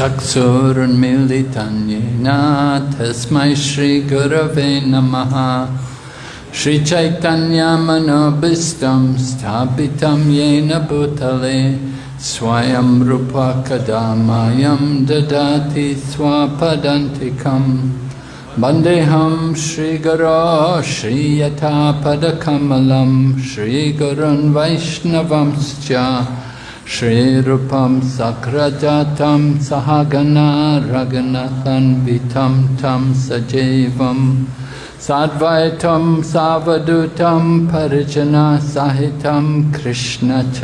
चक्षुरुन्मीलितन्येन तस्मै श्रीगुरवे नमः। श्रीचैतन्यमनोभिष्टं स्थापितं येन भूतले, स्वयं रूपा कदा मायं ददाति स्वापदन्तिकम्। Vandeham Sri Guru Sri Yata Padakamalam Sri Gurun Vaishnavam स्वपदन्तिकं वन्देऽहं श्रीगुरो श्रीयथापदकमलं श्रीगुरुन् वैष्णवंश्च श्रीरूपं सक्रजातं सहगना रघुनाथन्वितं तं सजीवं साद्वैतं सावधूतं परिजनसहितं कृष्णचैतन्यदेवं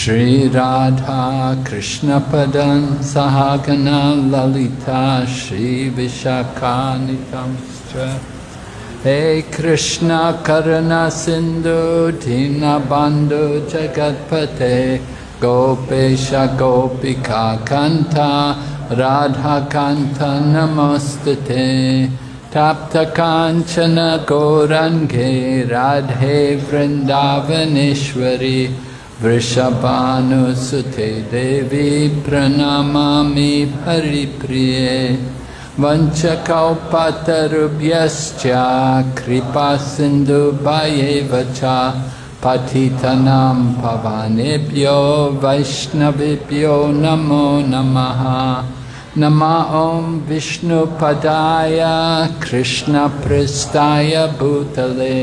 श्रीराधा कृष्णपदं सहगना ललिता श्रीविशाखानितं च हे कृष्ण करुणा सिन्धु दीनबन्धु जगत्पते गोपेश गोपिका कन्था राधाकान्त नमोऽस्तु ते तप्तकाञ्चन गौरङ्गे राधे वृन्दावनेश्वरि वृषभानुसुते देवी प्रणमामि हरिप्रिये वञ्चकौपतरुभ्यश्च कृपासिन्धुभयेव च पतितनां भवानेभ्यो वैष्णवेभ्यो नमो नमः नमः ॐ विष्णुपदाय कृष्णपृष्ठाय भूतले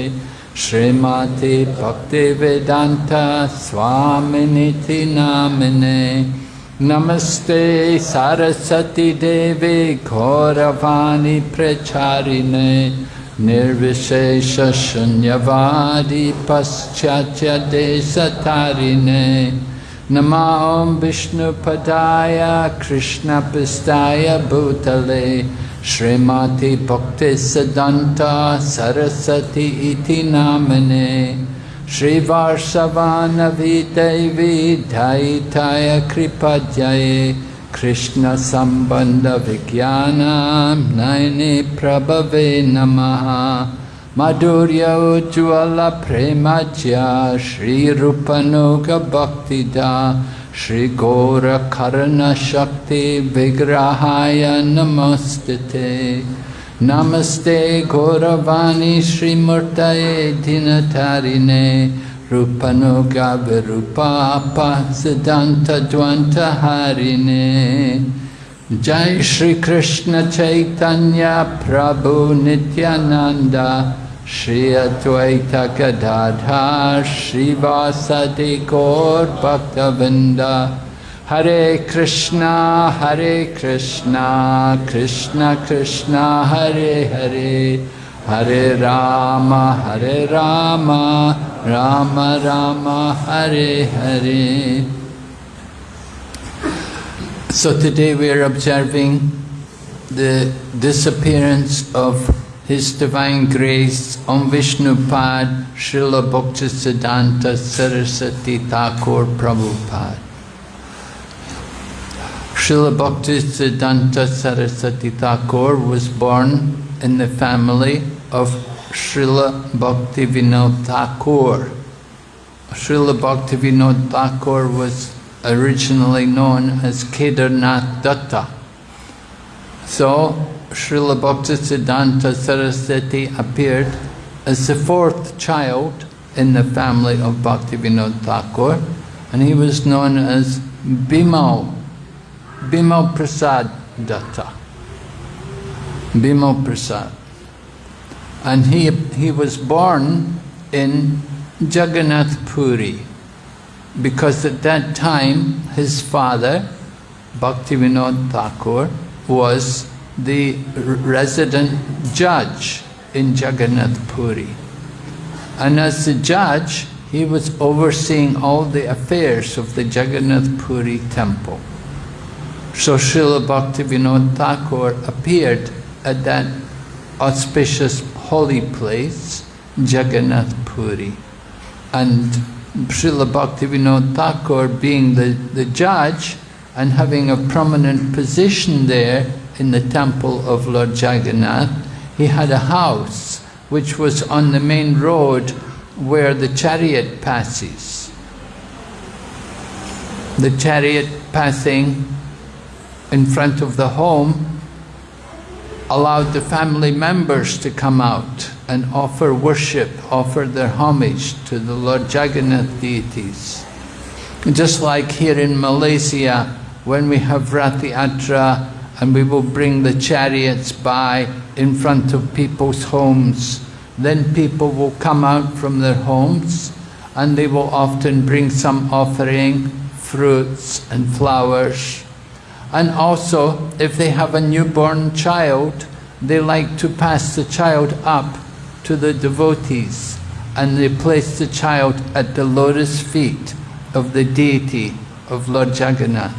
श्रीमति भक्तिवेदान्त स्वामिनिति नामिने नमस्ते सरस्वती देवे, घोरवाणी प्रचारिणे निर्विशेषशून्यवादी पश्चात्यदेशतारिणे नमा ॐ विष्णुपदाय कृष्णपृष्ठाय भूतले, श्रीमती भक्तिसिद्धान्ता सरस्वती इति नामने। श्रीवार्षवानवी दैवी दैताय कृपजये कृष्णसम्बन्धविज्ञानां नयने प्रभवे नमः। माधुर्योज्ज्वलप्रेमज्य श्रीरूपनुगभक्तिदा श्रीगौरकर्णशक्तिविग्रहाय नमस्ते ते नमस्ते गौरवाणी श्रीमूर्तये दिनतारिणे रूपनुगाविरूपापसिद्धान्तद्वन्तहारिणे जय श्री कृष्ण चैतन्य प्रभु नित्यानंद श्री अद्वैत गदाधर श्रीवासदि गौर भक्तवृंद Hare Krishna, Hare Krishna, Krishna Krishna, Hare Hare, Hare Rama, Hare Rama, Rama Rama, Hare Hare. So today we are observing the disappearance of His Divine Grace Om Vishnupad Srila Bhaktisiddhanta Saraswati Thakur Prabhupada. Srila Bhaktisiddhanta Saraswati Thakur was born in the family of Srila Bhaktivinoda Thakur. Srila Bhaktivinoda Thakur was originally known as Kedarnath Datta. So, Srila Bhaktisiddhanta Saraswati appeared as the fourth child in the family of Bhaktivinoda Thakur, and he was known as Bimal, Bimal Prasad Datta. Bimal Prasad. And he, he was born in Jagannath Puri, because at that time his father, Bhaktivinoda Thakur, was the resident judge in Jagannath Puri. And as the judge, he was overseeing all the affairs of the Jagannath Puri temple. So Srila Bhaktivinoda Thakur appeared at that auspicious holy place, Jagannath Puri. And Srila Bhaktivinoda Thakur being the, the judge and having a prominent position there in the temple of Lord Jagannath, he had a house which was on the main road where the chariot passes. the chariot passing in front of the home allowed the family members to come out and offer worship, offer their homage to the Lord Jagannath deities. Just like here in Malaysia, when we have Rath Yatra and we will bring the chariots by in front of people's homes, then people will come out from their homes and they will often bring some offering, fruits and flowers. And also, if they have a newborn child, they like to pass the child up to the devotees and they place the child at the lotus feet of the deity of Lord Jagannath.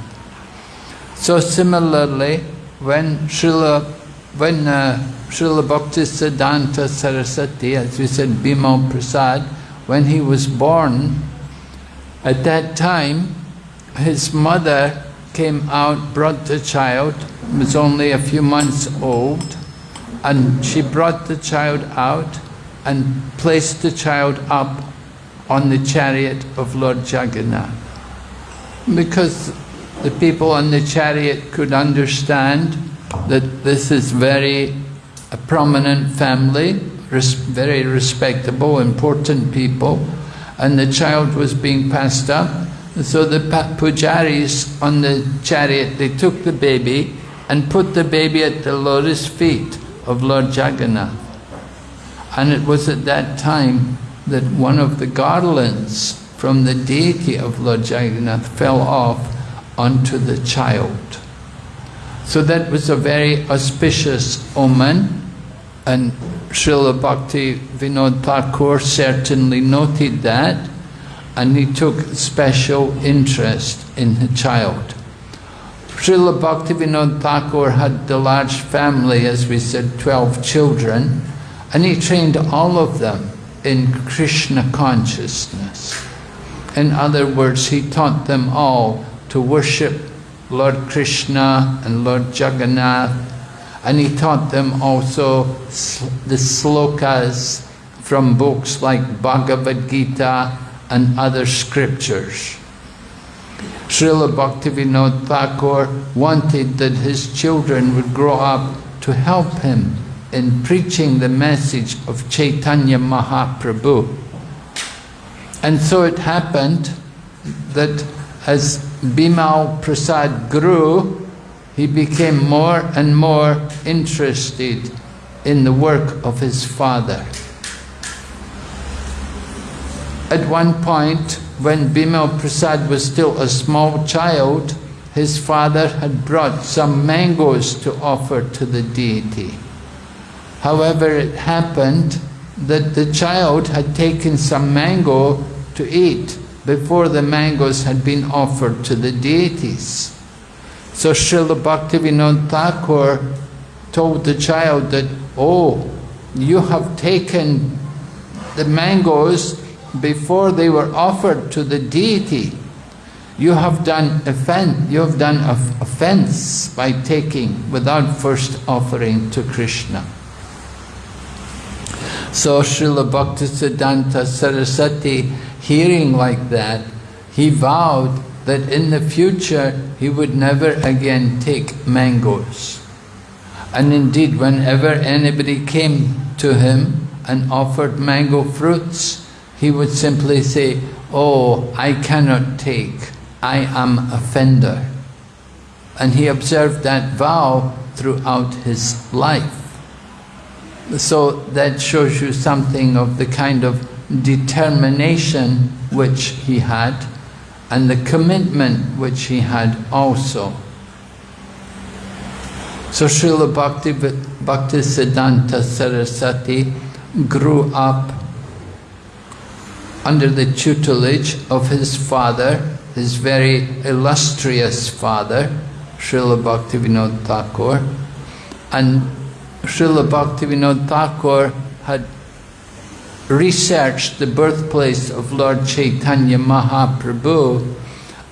So similarly, when Srila, when uh, Srila Bhaktisiddhanta Saraswati, as we said, Bimal Prasad, when he was born, at that time, his mother came out, brought the child, was only a few months old, and she brought the child out and placed the child up on the chariot of Lord Jagannath. Because the people on the chariot could understand that this is very a prominent family, res very respectable, important people, and the child was being passed up. So the pujaris on the chariot, they took the baby and put the baby at the lotus feet of Lord Jagannath. And it was at that time that one of the garlands from the deity of Lord Jagannath fell off onto the child. So that was a very auspicious omen and Srila Bhakti Vinod Thakur certainly noted that and he took special interest in the child. Srila Bhaktivinoda Thakur had the large family, as we said, 12 children, and he trained all of them in Krishna consciousness. In other words, he taught them all to worship Lord Krishna and Lord Jagannath, and he taught them also the slokas from books like Bhagavad Gita and other scriptures. Srila Bhaktivinoda Thakur wanted that his children would grow up to help him in preaching the message of Chaitanya Mahaprabhu. And so it happened that as Bimal Prasad grew, he became more and more interested in the work of his father. At one point, when Bimal Prasad was still a small child, his father had brought some mangoes to offer to the deity. However, it happened that the child had taken some mango to eat before the mangoes had been offered to the deities. So Srila Bhaktivinoda Thakur told the child that, oh, you have taken the mangoes before they were offered to the deity, you have done offense, you have done offense by taking without first offering to Krishna. So Srila Bhaktisiddhanta Saraswati, hearing like that, he vowed that in the future he would never again take mangoes. And indeed, whenever anybody came to him and offered mango fruits, he would simply say, Oh, I cannot take, I am offender. And he observed that vow throughout his life. So that shows you something of the kind of determination which he had and the commitment which he had also. So Srila Bhakti, Bhaktisiddhanta Saraswati grew up under the tutelage of his father, his very illustrious father, Srila Bhaktivinoda Thakur. And Srila Bhaktivinoda Thakur had researched the birthplace of Lord Chaitanya Mahaprabhu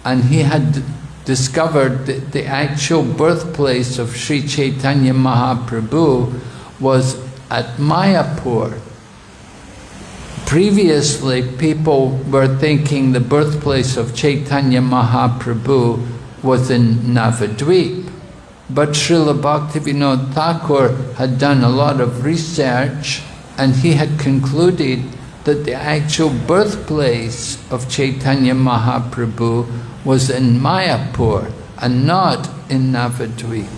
and he had discovered that the actual birthplace of Sri Chaitanya Mahaprabhu was at Mayapur, Previously, people were thinking the birthplace of Chaitanya Mahaprabhu was in Navadvip. But Srila Bhaktivinoda Thakur had done a lot of research and he had concluded that the actual birthplace of Chaitanya Mahaprabhu was in Mayapur and not in Navadvip.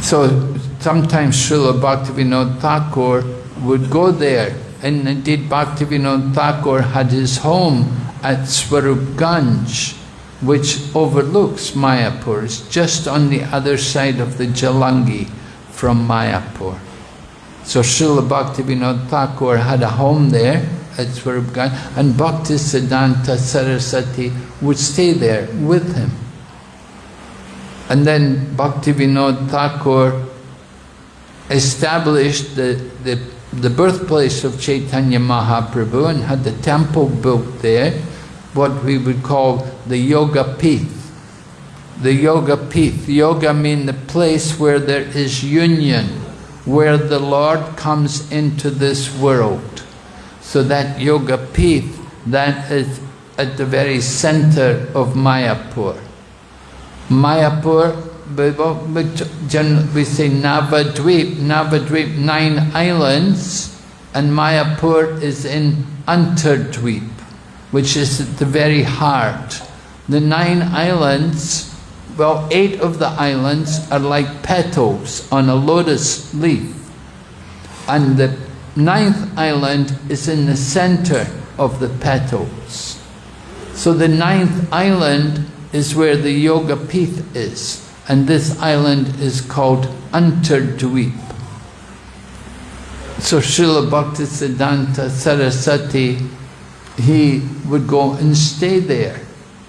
So sometimes Srila Bhaktivinoda Thakur would go there and indeed Bhaktivinoda Thakur had his home at Swarupganj which overlooks Mayapur. It's just on the other side of the Jalangi from Mayapur. So Srila Bhaktivinoda Thakur had a home there at Swarupganj and Bhakti Siddhanta Saraswati would stay there with him. And then Bhaktivinoda Thakur established the, the, the birthplace of Chaitanya Mahaprabhu and had the temple built there, what we would call the Yoga Pith. The Yoga Pith. Yoga mean the place where there is union where the Lord comes into this world. So that Yoga Pith, that is at the very center of Mayapur. Mayapur, we say Navadvip, Navadvip, nine islands, and Mayapur is in Antardvip, which is at the very heart. The nine islands well, eight of the islands are like petals on a lotus leaf. And the ninth island is in the center of the petals. So the ninth island is where the Yoga Pith is. And this island is called Antardvip. So Srila Bhaktisiddhanta Saraswati, he would go and stay there.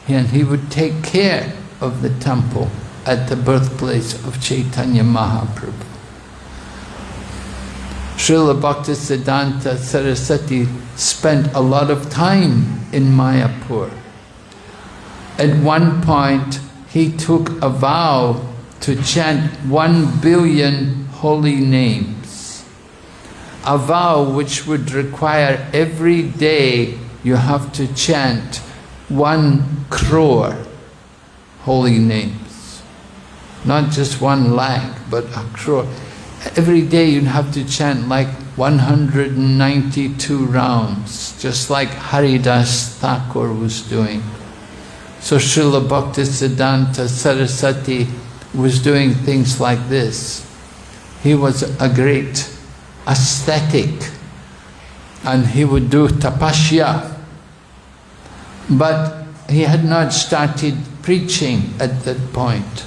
And he would take care of the temple at the birthplace of Chaitanya Mahaprabhu. Srila Bhaktisiddhanta Saraswati spent a lot of time in Mayapur. At one point, he took a vow to chant one billion holy names. A vow which would require every day you have to chant one crore holy names. Not just one lakh, but a crore. Every day you'd have to chant like 192 rounds, just like Haridas Thakur was doing. So Srila Bhaktisiddhanta Saraswati was doing things like this. He was a great ascetic and he would do tapasya. But he had not started preaching at that point.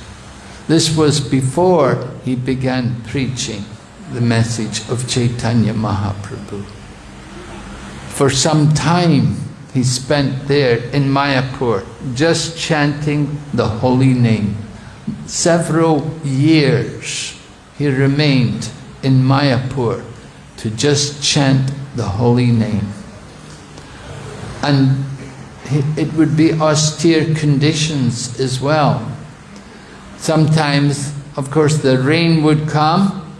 This was before he began preaching the message of Chaitanya Mahaprabhu. For some time he spent there in Mayapur just chanting the holy name. Several years he remained in Mayapur to just chant the holy name. And it would be austere conditions as well. Sometimes, of course, the rain would come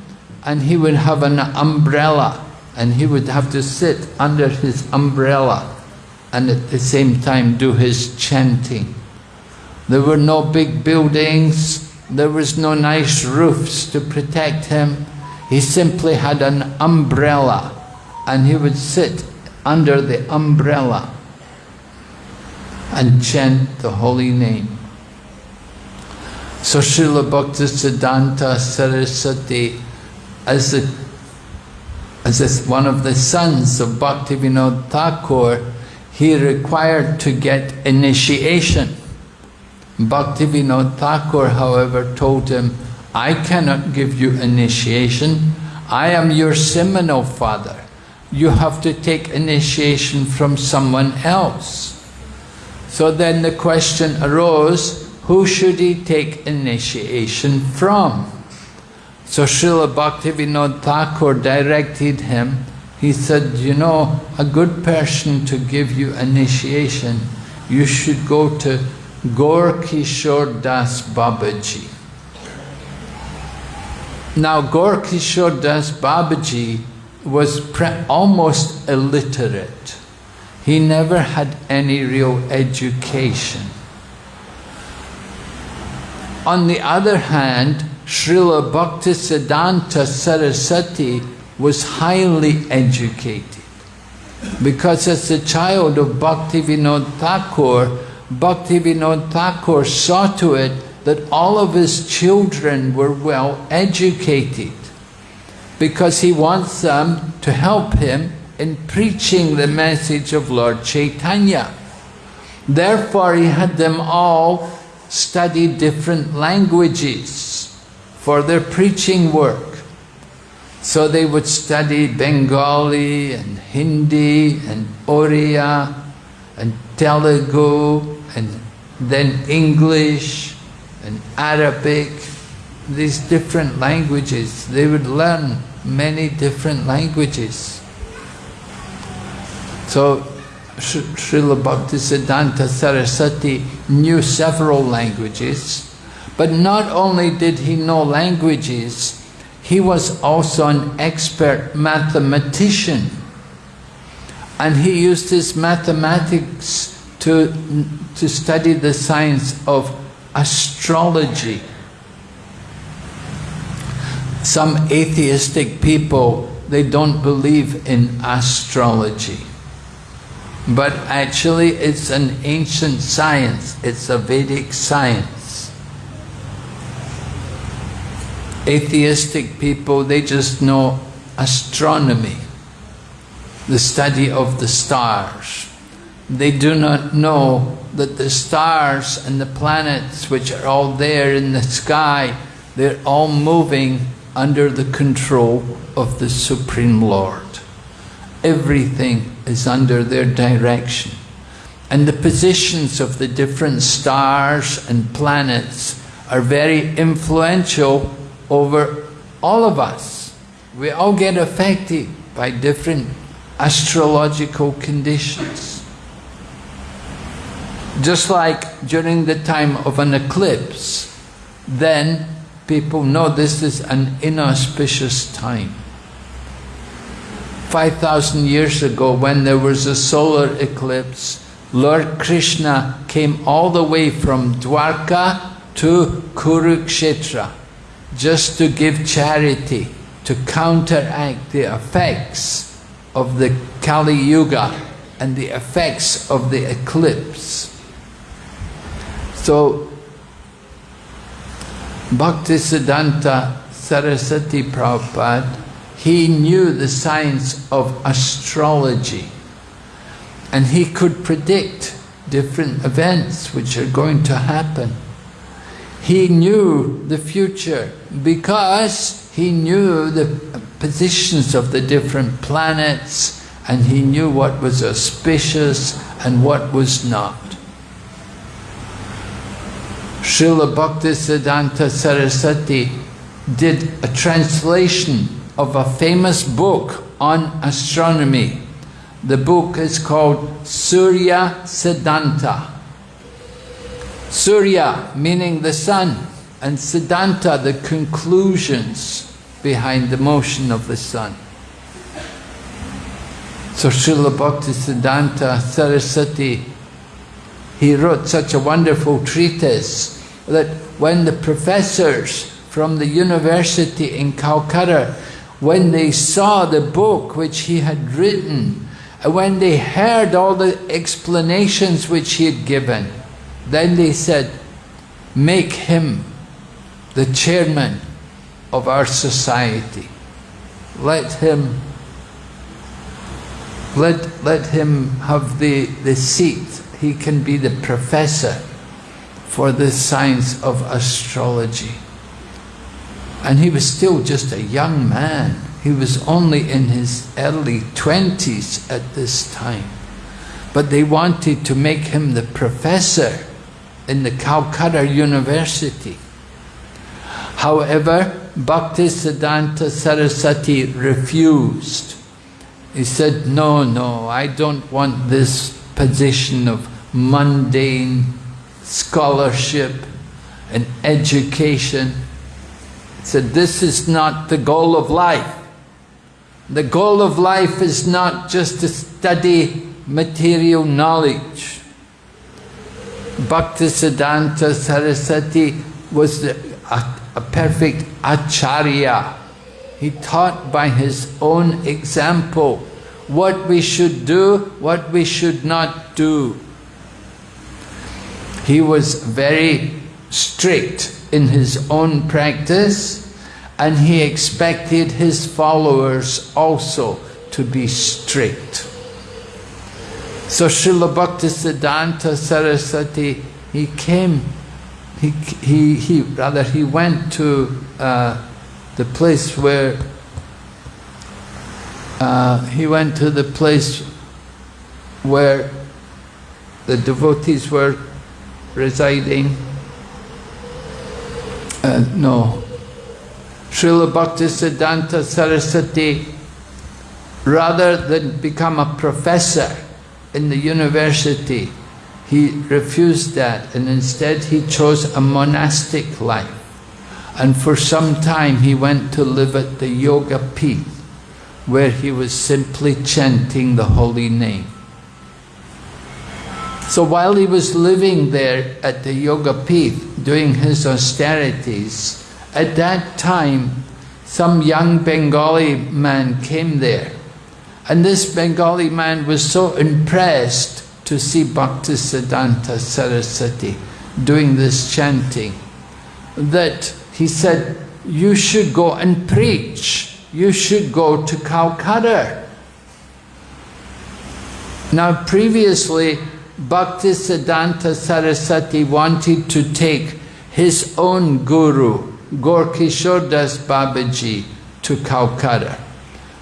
and he would have an umbrella and he would have to sit under his umbrella and at the same time do his chanting. There were no big buildings, there was no nice roofs to protect him. He simply had an umbrella and he would sit under the umbrella and chant the holy name. So Srila Bhaktisiddhanta Saraswati, as, the, as one of the sons of Bhaktivinoda Thakur, he required to get initiation. Bhaktivinoda Thakur, however, told him, I cannot give you initiation. I am your seminal father. You have to take initiation from someone else. So then the question arose, who should he take initiation from? So Srila Bhaktivinoda Thakur directed him, he said, you know, a good person to give you initiation, you should go to Gaur Kishore Das Babaji. Now Gaur Kishore Das Babaji was almost illiterate. He never had any real education. On the other hand, Srila Bhaktisiddhanta Saraswati was highly educated. Because as a child of Bhaktivinoda Thakur, Bhaktivinoda Thakur saw to it that all of his children were well educated because he wants them to help him in preaching the message of Lord Chaitanya. Therefore, he had them all study different languages for their preaching work. So they would study Bengali and Hindi and Oriya and Telugu and then English and Arabic, these different languages. They would learn many different languages. So Srila Bhaktisiddhanta Saraswati knew several languages, but not only did he know languages, he was also an expert mathematician. And he used his mathematics to, to study the science of astrology. Some atheistic people, they don't believe in astrology. But actually it's an ancient science, it's a Vedic science. Atheistic people, they just know astronomy, the study of the stars. They do not know that the stars and the planets which are all there in the sky, they're all moving under the control of the Supreme Lord. Everything is under their direction. And the positions of the different stars and planets are very influential over all of us. We all get affected by different astrological conditions. Just like during the time of an eclipse, then people know this is an inauspicious time. 5,000 years ago when there was a solar eclipse, Lord Krishna came all the way from Dwarka to Kurukshetra just to give charity, to counteract the effects of the Kali Yuga and the effects of the eclipse. So, Bhaktisiddhanta Saraswati Prabhupada, he knew the science of astrology and he could predict different events which are going to happen. He knew the future because he knew the positions of the different planets and he knew what was auspicious and what was not. Srila Bhaktisiddhanta Saraswati did a translation of a famous book on astronomy. The book is called Surya Siddhanta. Surya meaning the sun and Siddhanta the conclusions behind the motion of the sun. So Srila Bhaktisiddhanta Saraswati he wrote such a wonderful treatise that when the professors from the university in Calcutta, when they saw the book which he had written, and when they heard all the explanations which he had given, then they said, make him the chairman of our society. Let him let, let him have the, the seat he can be the professor for the science of astrology. And he was still just a young man. He was only in his early 20s at this time. But they wanted to make him the professor in the Calcutta University. However, Bhaktisiddhanta Saraswati refused. He said, no, no, I don't want this position of mundane scholarship and education. He said, this is not the goal of life. The goal of life is not just to study material knowledge. Bhaktisiddhanta Saraswati was a, a perfect acharya. He taught by his own example what we should do, what we should not do. He was very strict in his own practice and he expected his followers also to be strict. So Srila Bhaktisiddhanta Saraswati, he came, he, he, he rather he went to uh, the place where, uh, he went to the place where the devotees were residing. Uh, no, Srila Bhaktisiddhanta Saraswati, rather than become a professor in the university, he refused that and instead he chose a monastic life. And for some time he went to live at the Yoga Peeth, where he was simply chanting the holy name. So while he was living there at the Yoga Peeth, doing his austerities, at that time, some young Bengali man came there. And this Bengali man was so impressed to see Bhaktisiddhanta Saraswati doing this chanting that he said, you should go and preach. You should go to Calcutta. Now previously, Bhaktisiddhanta Saraswati wanted to take his own guru, Das Babaji to Calcutta.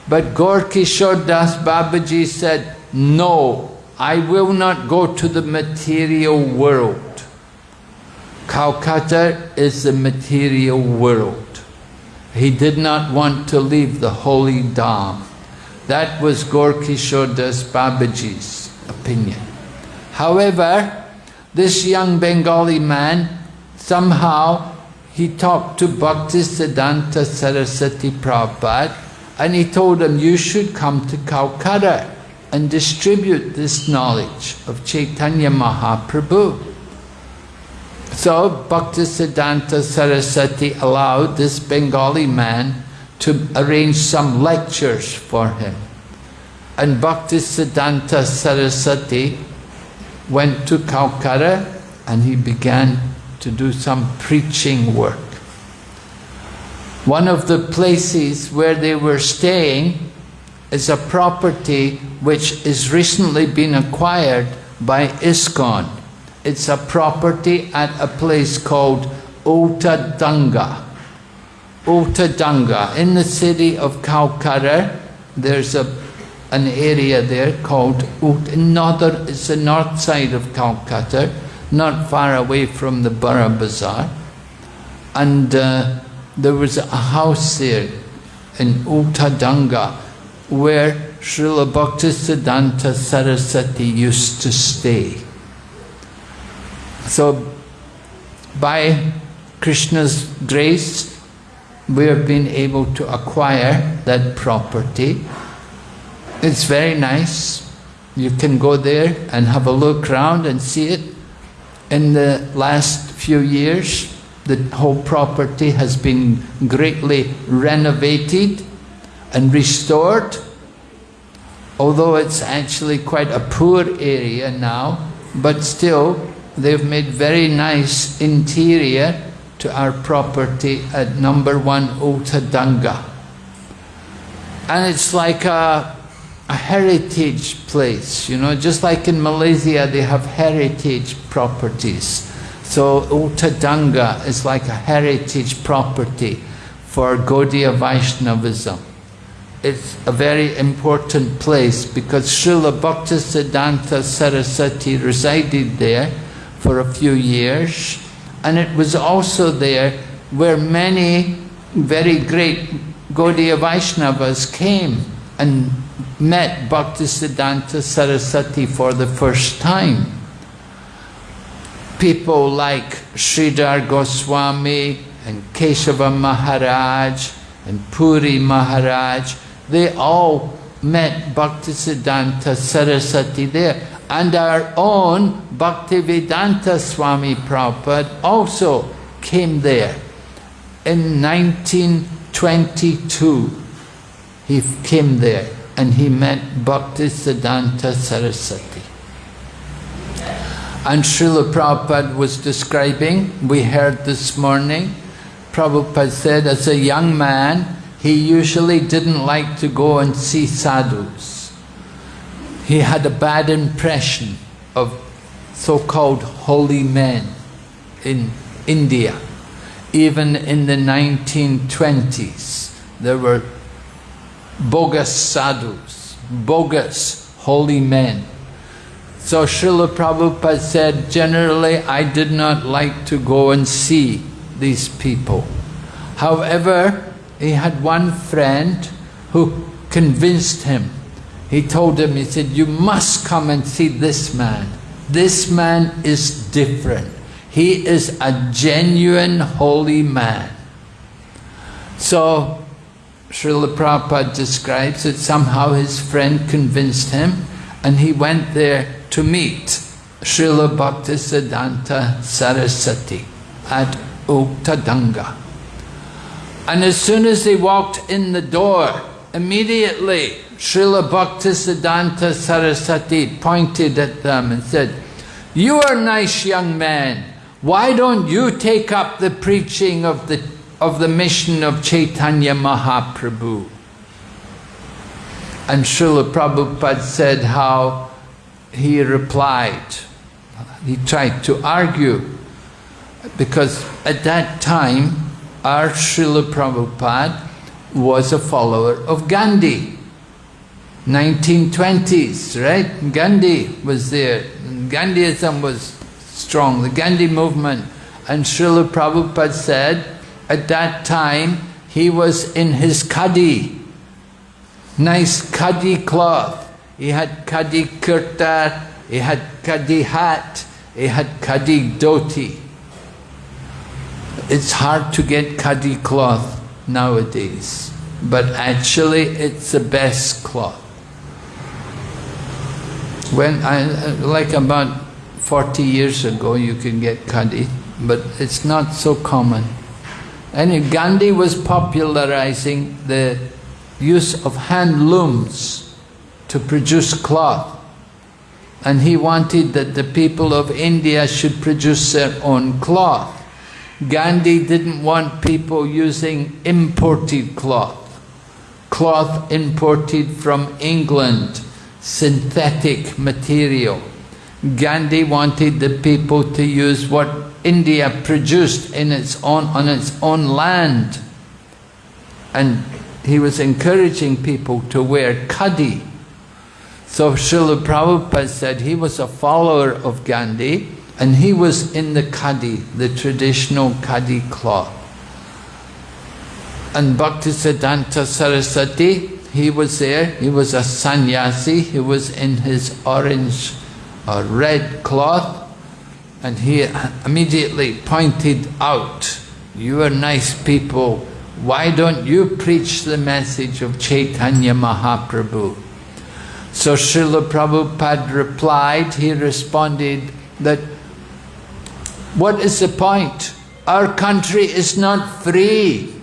But Gaur Das Babaji said, no, I will not go to the material world. Calcutta is the material world. He did not want to leave the holy Dham. That was Gaur Das Babaji's opinion. However, this young Bengali man somehow he talked to Bhaktisiddhanta Saraswati Prabhupada and he told him, you should come to Calcutta and distribute this knowledge of Chaitanya Mahaprabhu. So Bhaktisiddhanta Saraswati allowed this Bengali man to arrange some lectures for him. And Bhaktisiddhanta Saraswati went to Calcutta and he began to do some preaching work. One of the places where they were staying is a property which is recently been acquired by ISKCON. It's a property at a place called Ottadanga. Ottadanga. In the city of Calcutta, there's a, an area there called Ut, it's the north side of Calcutta, not far away from the Borough Bazaar. And uh, there was a house there in Uttadanga where Srila Bhaktisiddhanta Saraswati used to stay. So by Krishna's grace, we have been able to acquire that property. It's very nice. You can go there and have a look around and see it. In the last few years, the whole property has been greatly renovated and restored. Although it's actually quite a poor area now, but still they've made very nice interior to our property at number one Ottadanga. And it's like a a heritage place, you know, just like in Malaysia they have heritage properties. So Ottadanga is like a heritage property for Gaudiya Vaishnavism. It's a very important place because Srila Bhaktisiddhanta Saraswati resided there for a few years and it was also there where many very great Gaudiya Vaishnavas came and met Bhaktisiddhanta Saraswati for the first time. People like Sridhar Goswami and Keshava Maharaj and Puri Maharaj, they all met Bhaktisiddhanta Saraswati there. And our own Bhaktivedanta Swami Prabhupada also came there in 1922. He came there and he met Bhaktisiddhanta Saraswati. And Srila Prabhupada was describing, we heard this morning, Prabhupada said as a young man, he usually didn't like to go and see sadhus. He had a bad impression of so-called holy men in India. Even in the 1920s, there were bogus sadhus, bogus holy men. So Srila Prabhupada said, generally I did not like to go and see these people. However, he had one friend who convinced him. He told him, he said, you must come and see this man. This man is different. He is a genuine holy man. So, Srila Prabhupada describes that somehow his friend convinced him and he went there to meet Srila Bhaktisiddhanta Saraswati at Uttadanga. And as soon as they walked in the door, immediately Srila Bhaktisiddhanta Saraswati pointed at them and said, You are nice young men. Why don't you take up the preaching of the, of the mission of Chaitanya Mahaprabhu? And Srila Prabhupada said how he replied. He tried to argue because at that time our Srila Prabhupada was a follower of Gandhi. 1920s, right? Gandhi was there. Gandhiism was strong, the Gandhi movement. And Srila Prabhupada said, at that time, he was in his khadi, nice khadi cloth. He had khadi kurta, he had khadi hat, he had khadi dhoti. It's hard to get khadi cloth nowadays, but actually it's the best cloth. When I, like about 40 years ago you can get khadi, but it's not so common. And Gandhi was popularizing the use of hand looms to produce cloth. And he wanted that the people of India should produce their own cloth. Gandhi didn't want people using imported cloth, cloth imported from England, synthetic material. Gandhi wanted the people to use what India produced in its own, on its own land. And he was encouraging people to wear khadi. So Srila Prabhupada said he was a follower of Gandhi and he was in the khadi, the traditional khadi cloth. And Bhaktisiddhanta Saraswati, he was there, he was a sannyasi, he was in his orange or red cloth, and he immediately pointed out, you are nice people, why don't you preach the message of Chaitanya Mahaprabhu? So Srila Prabhupada replied, he responded that what is the point? Our country is not free.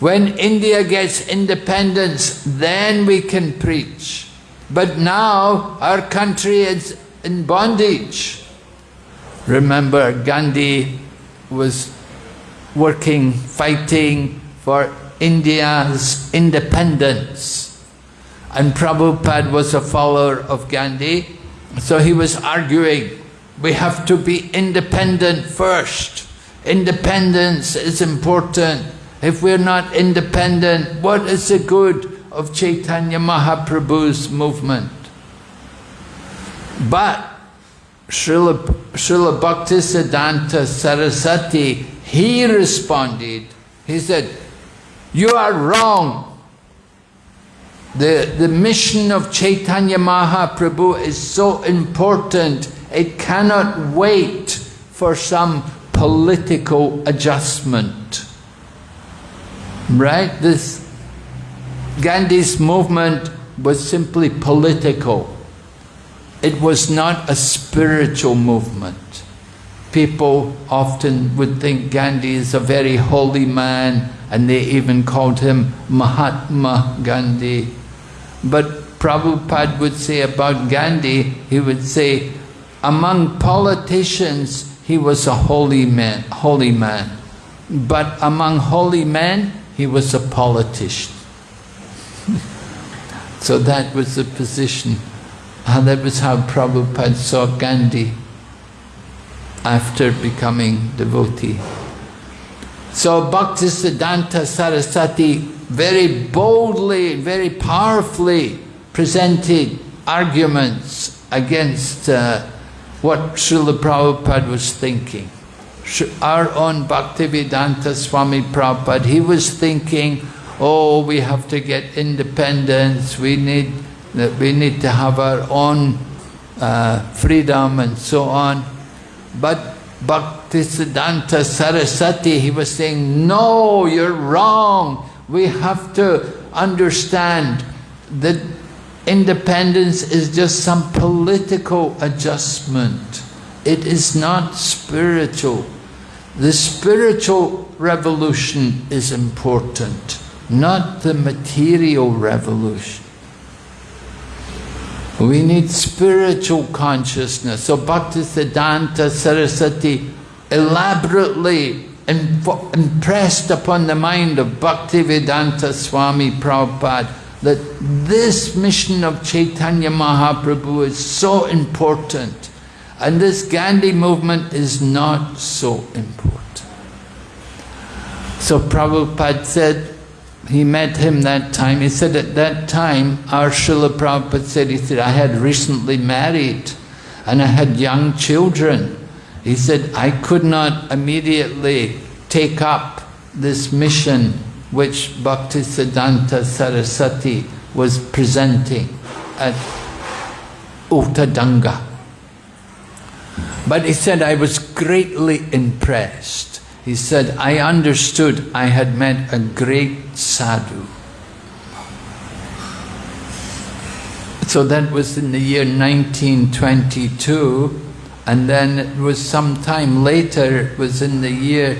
When India gets independence, then we can preach. But now our country is in bondage. Remember, Gandhi was working, fighting for India's independence. And Prabhupada was a follower of Gandhi. So he was arguing we have to be independent first. Independence is important. If we're not independent, what is the good of Chaitanya Mahaprabhu's movement? But Srila, Srila Bhaktisiddhanta Saraswati, he responded, he said, you are wrong. The, the mission of Chaitanya Mahaprabhu is so important it cannot wait for some political adjustment. Right? This Gandhi's movement was simply political. It was not a spiritual movement. People often would think Gandhi is a very holy man and they even called him Mahatma Gandhi. But Prabhupada would say about Gandhi, he would say, among politicians, he was a holy man, holy man. But among holy men, he was a politician. so that was the position. And that was how Prabhupada saw Gandhi after becoming devotee. So Bhaktisiddhanta Saraswati very boldly, very powerfully presented arguments against uh, what Srila Prabhupada was thinking. Our own Bhaktivedanta Swami Prabhupada, he was thinking, oh, we have to get independence, we need, we need to have our own uh, freedom and so on. But Bhaktisiddhanta Saraswati, he was saying, no, you're wrong. We have to understand that independence is just some political adjustment. It is not spiritual. The spiritual revolution is important, not the material revolution. We need spiritual consciousness. So Bhaktisiddhanta Saraswati elaborately impressed upon the mind of Bhaktivedanta Swami Prabhupada that this mission of Chaitanya Mahaprabhu is so important and this Gandhi movement is not so important. So Prabhupada said, he met him that time. He said at that time, our Srila Prabhupada said, he said, I had recently married and I had young children. He said, I could not immediately take up this mission which Bhaktisiddhanta Saraswati was presenting at Ultadanga. But he said, I was greatly impressed he said, I understood I had met a great sadhu. So that was in the year 1922 and then it was some time later, it was in the year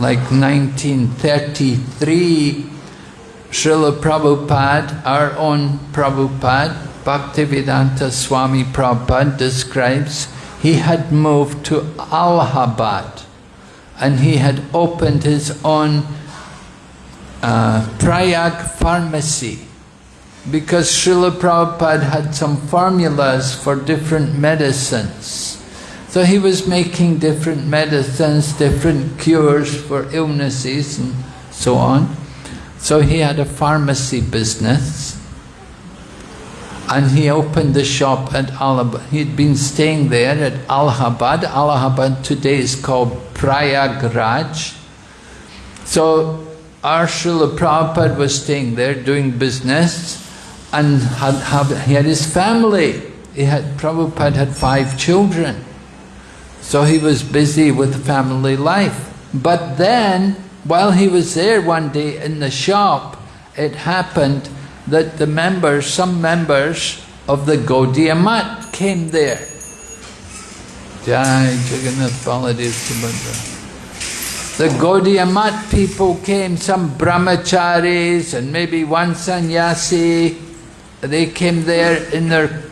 like 1933, Srila Prabhupada, our own Prabhupada, Bhaktivedanta Swami Prabhupada describes, he had moved to Allahabad and he had opened his own uh, Prayag pharmacy because Srila Prabhupada had some formulas for different medicines. So he was making different medicines, different cures for illnesses and so on. So he had a pharmacy business and he opened the shop at Allahabad. He'd been staying there at Allahabad. Allahabad today is called Prayagraj. So our Srila Prabhupada was staying there doing business and had, had, he had his family. He had, Prabhupada had five children. So he was busy with family life. But then, while he was there one day in the shop, it happened that the members, some members of the Gaudiya Math came there. Jai Jagannath Baladev Subhadra. The Gaudiya Math people came, some brahmacharis and maybe one sannyasi. They came there in their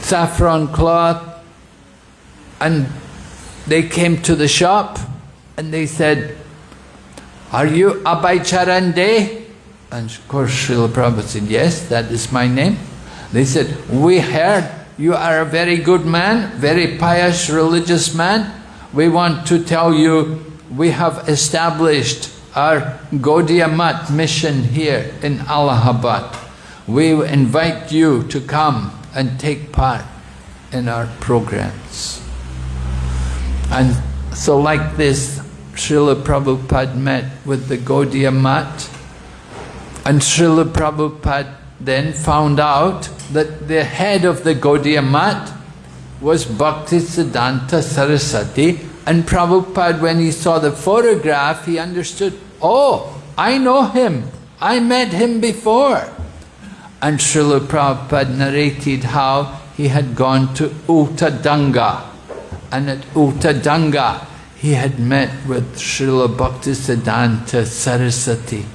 saffron cloth and they came to the shop and they said, Are you Abhay Charan De? And of course Srila Prabhupada said, yes, that is my name. They said, we heard you are a very good man, very pious religious man. We want to tell you we have established our Gaudiya Math mission here in Allahabad. We invite you to come and take part in our programs. And so like this, Srila Prabhupada met with the Gaudiya Math and Srila Prabhupada then found out that the head of the Gaudiya Math was Bhaktisiddhanta Saraswati and Prabhupada when he saw the photograph he understood, oh, I know him. I met him before. And Srila Prabhupada narrated how he had gone to Ultadanga. And at Ultadanga, he had met with Srila Bhaktisiddhanta Saraswati.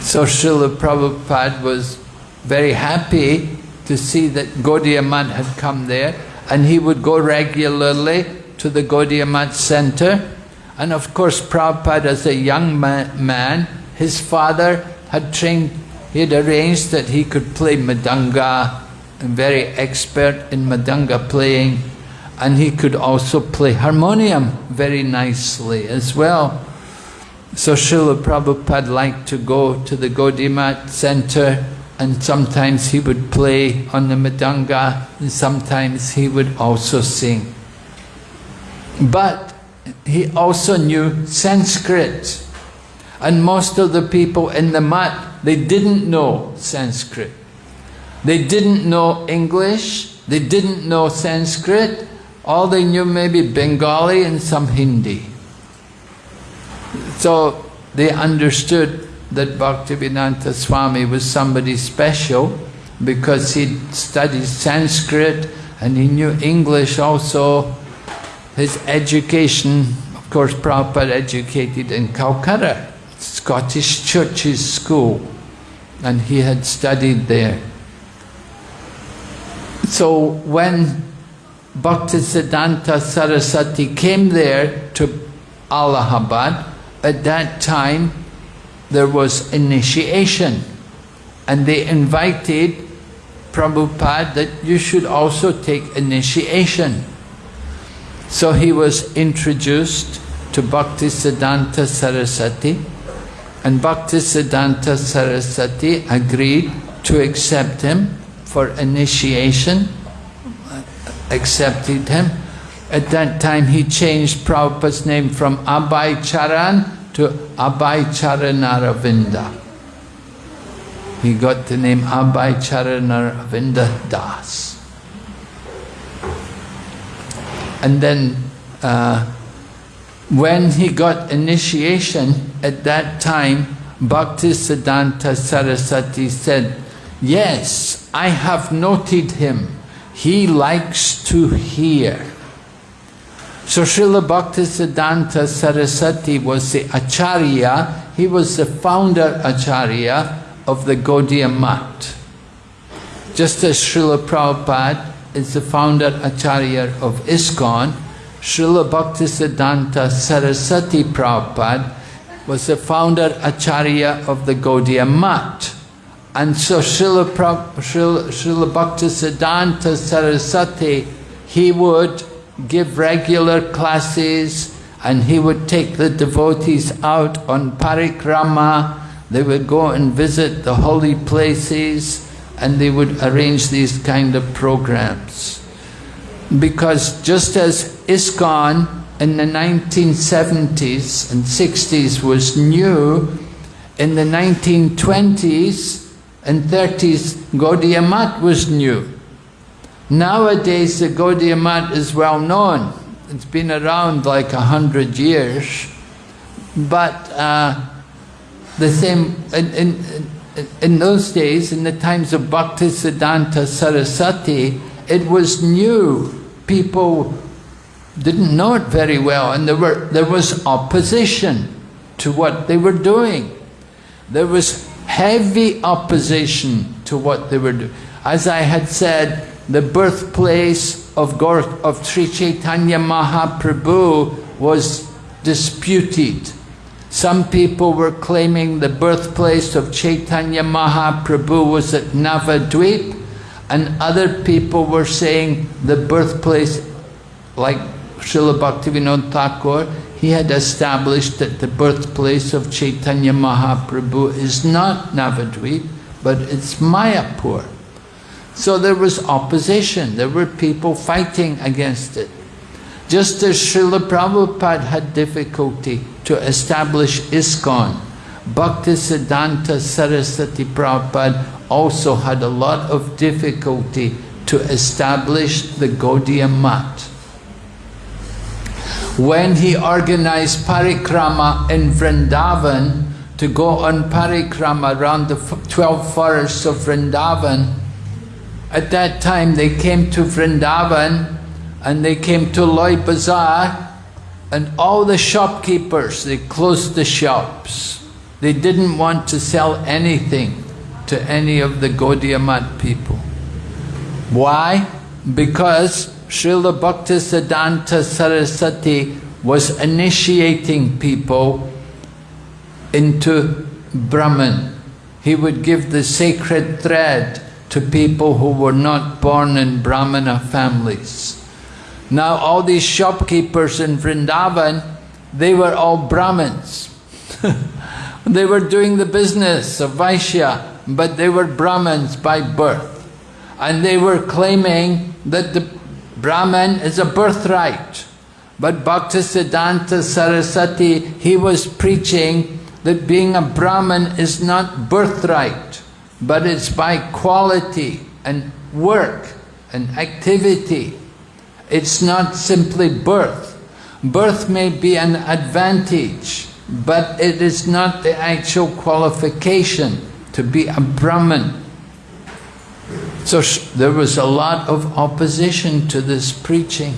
So Srila Prabhupada was very happy to see that Gaudiya Math had come there and he would go regularly to the Gaudiya Math center. And of course Prabhupada as a young man, his father had trained, he had arranged that he could play mridanga, very expert in mridanga playing and he could also play harmonium very nicely as well. So Srila Prabhupada liked to go to the Gaudiya center and sometimes he would play on the mridanga and sometimes he would also sing. But he also knew Sanskrit and most of the people in the mat, they didn't know Sanskrit. They didn't know English, they didn't know Sanskrit, all they knew maybe Bengali and some Hindi. So they understood that Bhaktivedanta Swami was somebody special because he studied Sanskrit and he knew English also. His education, of course Prabhupada educated in Calcutta, Scottish Church's school, and he had studied there. So when Bhaktisiddhanta Saraswati came there to Allahabad. At that time, there was initiation. And they invited Prabhupada that you should also take initiation. So he was introduced to Bhaktisiddhanta Saraswati. And Bhaktisiddhanta Saraswati agreed to accept him for initiation accepted him. At that time he changed Prabhupada's name from Abhay Charan to Abhay Charanaravinda. He got the name Abhay Charanaravinda Das. And then uh, when he got initiation, at that time Bhaktisiddhanta Saraswati said, Yes, I have noted him he likes to hear. So Srila Bhaktisiddhanta Saraswati was the Acharya, he was the founder Acharya of the Gaudiya Math. Just as Srila Prabhupada is the founder Acharya of ISKCON, Srila Bhaktisiddhanta Saraswati Prabhupada was the founder Acharya of the Gaudiya Math. And so Srila, Srila, Srila Bhaktisiddhanta he would give regular classes and he would take the devotees out on parikrama. They would go and visit the holy places and they would arrange these kind of programs. Because just as ISKCON in the 1970s and 60s was new, in the 1920s and 30s, Gaudiya Math was new. Nowadays, the Gaudiya Math is well known. It's been around like a hundred years. But uh, the same, in, in, in those days, in the times of Bhaktisiddhanta Saraswati, it was new. People didn't know it very well and there, were, there was opposition to what they were doing. There was heavy opposition to what they were doing. As I had said, the birthplace of, Gaur of Sri Chaitanya Mahaprabhu was disputed. Some people were claiming the birthplace of Chaitanya Mahaprabhu was at Navadvip, and other people were saying the birthplace, like Srila Bhaktivinoda Thakur, he had established that the birthplace of Chaitanya Mahaprabhu is not Navadvip, but it's Mayapur. So there was opposition, there were people fighting against it. Just as Srila Prabhupada had difficulty to establish ISKCON, Bhaktisiddhanta Saraswati Prabhupada also had a lot of difficulty to establish the Gaudiya Math when he organized parikrama in Vrindavan to go on parikrama around the 12 forests of Vrindavan. At that time they came to Vrindavan and they came to Loi Bazaar and all the shopkeepers, they closed the shops. They didn't want to sell anything to any of the Gaudiya Math people. Why? Because Srila Bhaktisiddhanta Saraswati was initiating people into Brahman. He would give the sacred thread to people who were not born in Brahmana families. Now all these shopkeepers in Vrindavan, they were all Brahmins. they were doing the business of Vaishya, but they were Brahmins by birth. And they were claiming that the Brahman is a birthright. But Bhaktisiddhanta Saraswati, he was preaching that being a Brahman is not birthright, but it's by quality and work and activity. It's not simply birth. Birth may be an advantage, but it is not the actual qualification to be a Brahman. So there was a lot of opposition to this preaching.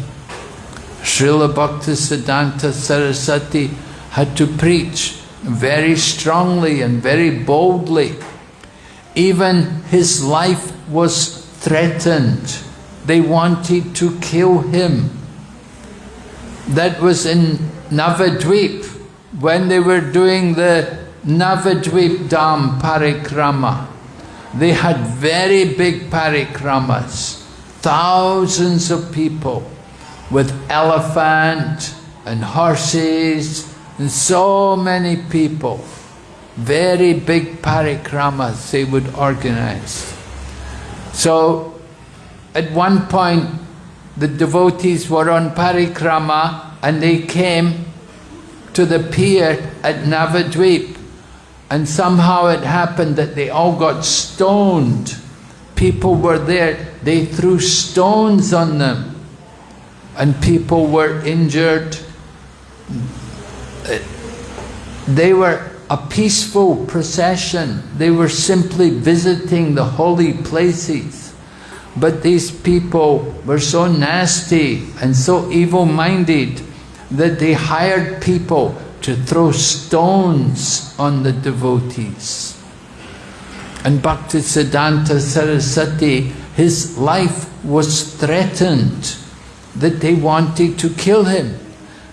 Srila Bhaktisiddhanta Saraswati had to preach very strongly and very boldly. Even his life was threatened. They wanted to kill him. That was in Navadvip, when they were doing the Navadvip Dham Parikrama. They had very big parikramas, thousands of people with elephant and horses and so many people. Very big parikramas they would organize. So at one point the devotees were on parikrama and they came to the pier at Navadvip and somehow it happened that they all got stoned. People were there, they threw stones on them and people were injured. They were a peaceful procession. They were simply visiting the holy places. But these people were so nasty and so evil-minded that they hired people to throw stones on the devotees. And Bhaktisiddhanta Saraswati, his life was threatened that they wanted to kill him.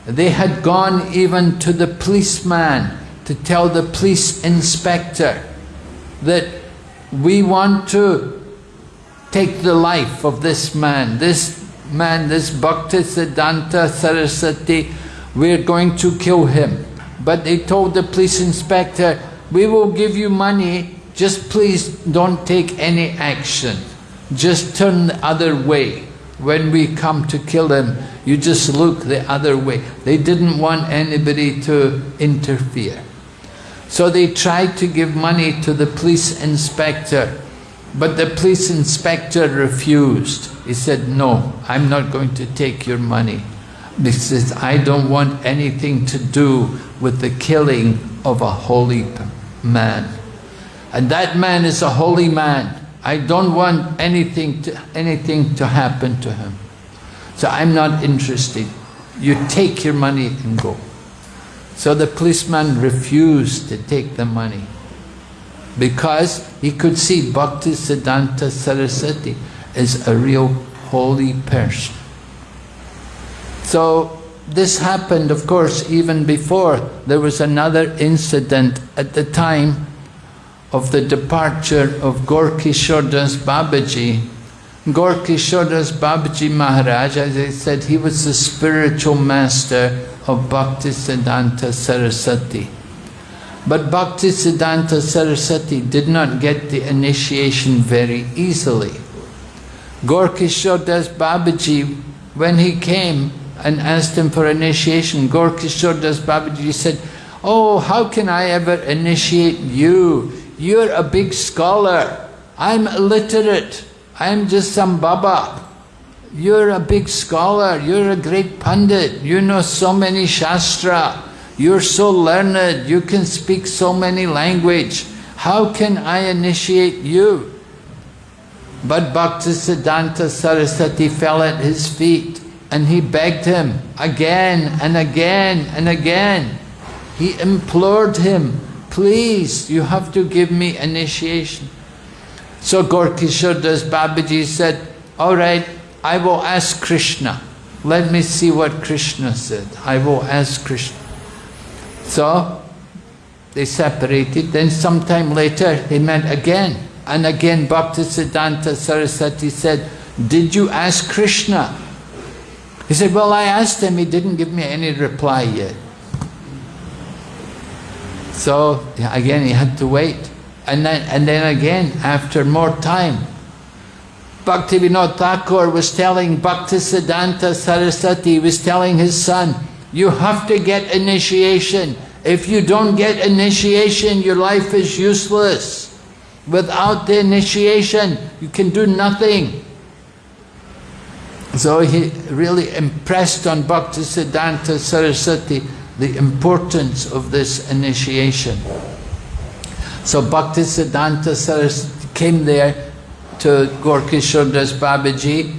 They had gone even to the policeman to tell the police inspector that we want to take the life of this man, this man, this Bhaktisiddhanta Saraswati, we're going to kill him. But they told the police inspector, we will give you money, just please don't take any action. Just turn the other way. When we come to kill him, you just look the other way. They didn't want anybody to interfere. So they tried to give money to the police inspector, but the police inspector refused. He said, no, I'm not going to take your money. He says, I don't want anything to do with the killing of a holy man. And that man is a holy man. I don't want anything to, anything to happen to him. So I'm not interested. You take your money and go. So the policeman refused to take the money because he could see Bhakti Siddhanta Saraswati as a real holy person. So this happened, of course, even before. There was another incident at the time of the departure of Gorkishore Das Babaji. Gorkishore Das Babaji Maharaj, as I said, he was the spiritual master of Bhaktisiddhanta Saraswati. But Bhaktisiddhanta Saraswati did not get the initiation very easily. Gorkishore Babaji, when he came, and asked him for initiation. Gorkishore Babaji said, Oh, how can I ever initiate you? You're a big scholar. I'm illiterate. I'm just some Baba. You're a big scholar. You're a great pundit, You know so many Shastra. you're so learned, you can speak so many language. How can I initiate you? But Bhaktisiddhanta Saraswati fell at his feet and he begged him again and again and again. He implored him, please, you have to give me initiation. So Gaurkishore Das Babaji said, all right, I will ask Krishna. Let me see what Krishna said. I will ask Krishna. So they separated. Then sometime later they met again. And again Bhaktisiddhanta Saraswati said, did you ask Krishna? He said, well, I asked him, he didn't give me any reply yet. So again, he had to wait. And then, and then again, after more time, Bhaktivinoda Thakur was telling Bhaktisiddhanta Saraswati, he was telling his son, you have to get initiation. If you don't get initiation, your life is useless. Without the initiation, you can do nothing. So he really impressed on Bhaktisiddhanta Saraswati the importance of this initiation. So Bhaktisiddhanta Saraswati came there to Gaurkishore Das Babaji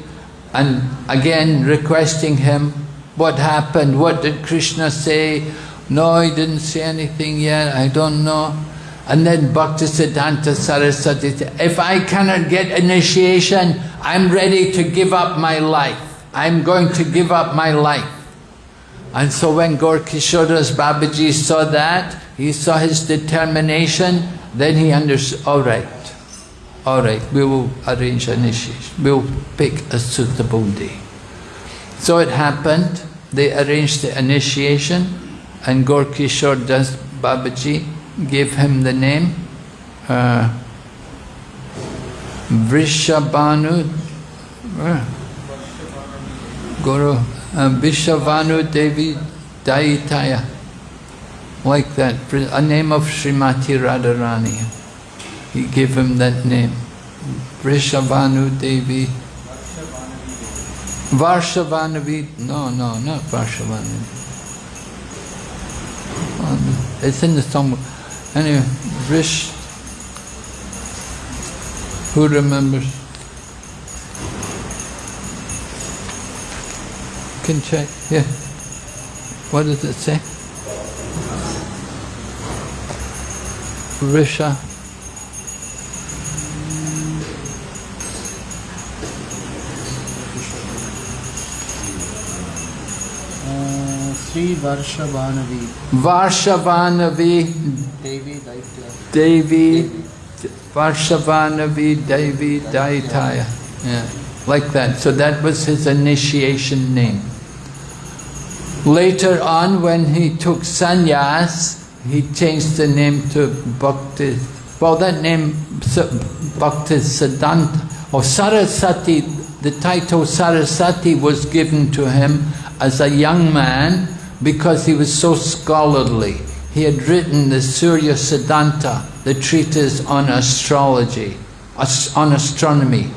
and again requesting him, what happened, what did Krishna say? No, he didn't say anything yet, I don't know. And then Bhaktisiddhanta Saraswati said, if I cannot get initiation, I'm ready to give up my life. I'm going to give up my life. And so when Gaurkishoras Babaji saw that, he saw his determination, then he understood, all right, all right, we will arrange initiation. We'll pick a suitable day. So it happened, they arranged the initiation and Gaurkishore Das Babaji gave him the name uh, Vrishabhanu, uh, Guru uh, Vishavanu Devi Daitaya, like that, a name of Srimati Radharani. He gave him that name, Vrishabhanu Devi. Varshavanavi, no, no, not Varshavanavi. It's in the song. Anyway, Vrish, who remembers? can check, yeah. What does it say? Risha. Sri Varshavanavi. Varshavanavi. Devi Daitya. Devi. Varshavanavi Devi Daitaya. Yeah, like that. So that was his initiation name. Later on, when he took sannyas, he changed the name to Bhakti. Well, that name, Bhakti Siddhanta, or Saraswati, the title Saraswati was given to him as a young man because he was so scholarly. He had written the Surya Siddhanta, the treatise on astrology, on astronomy.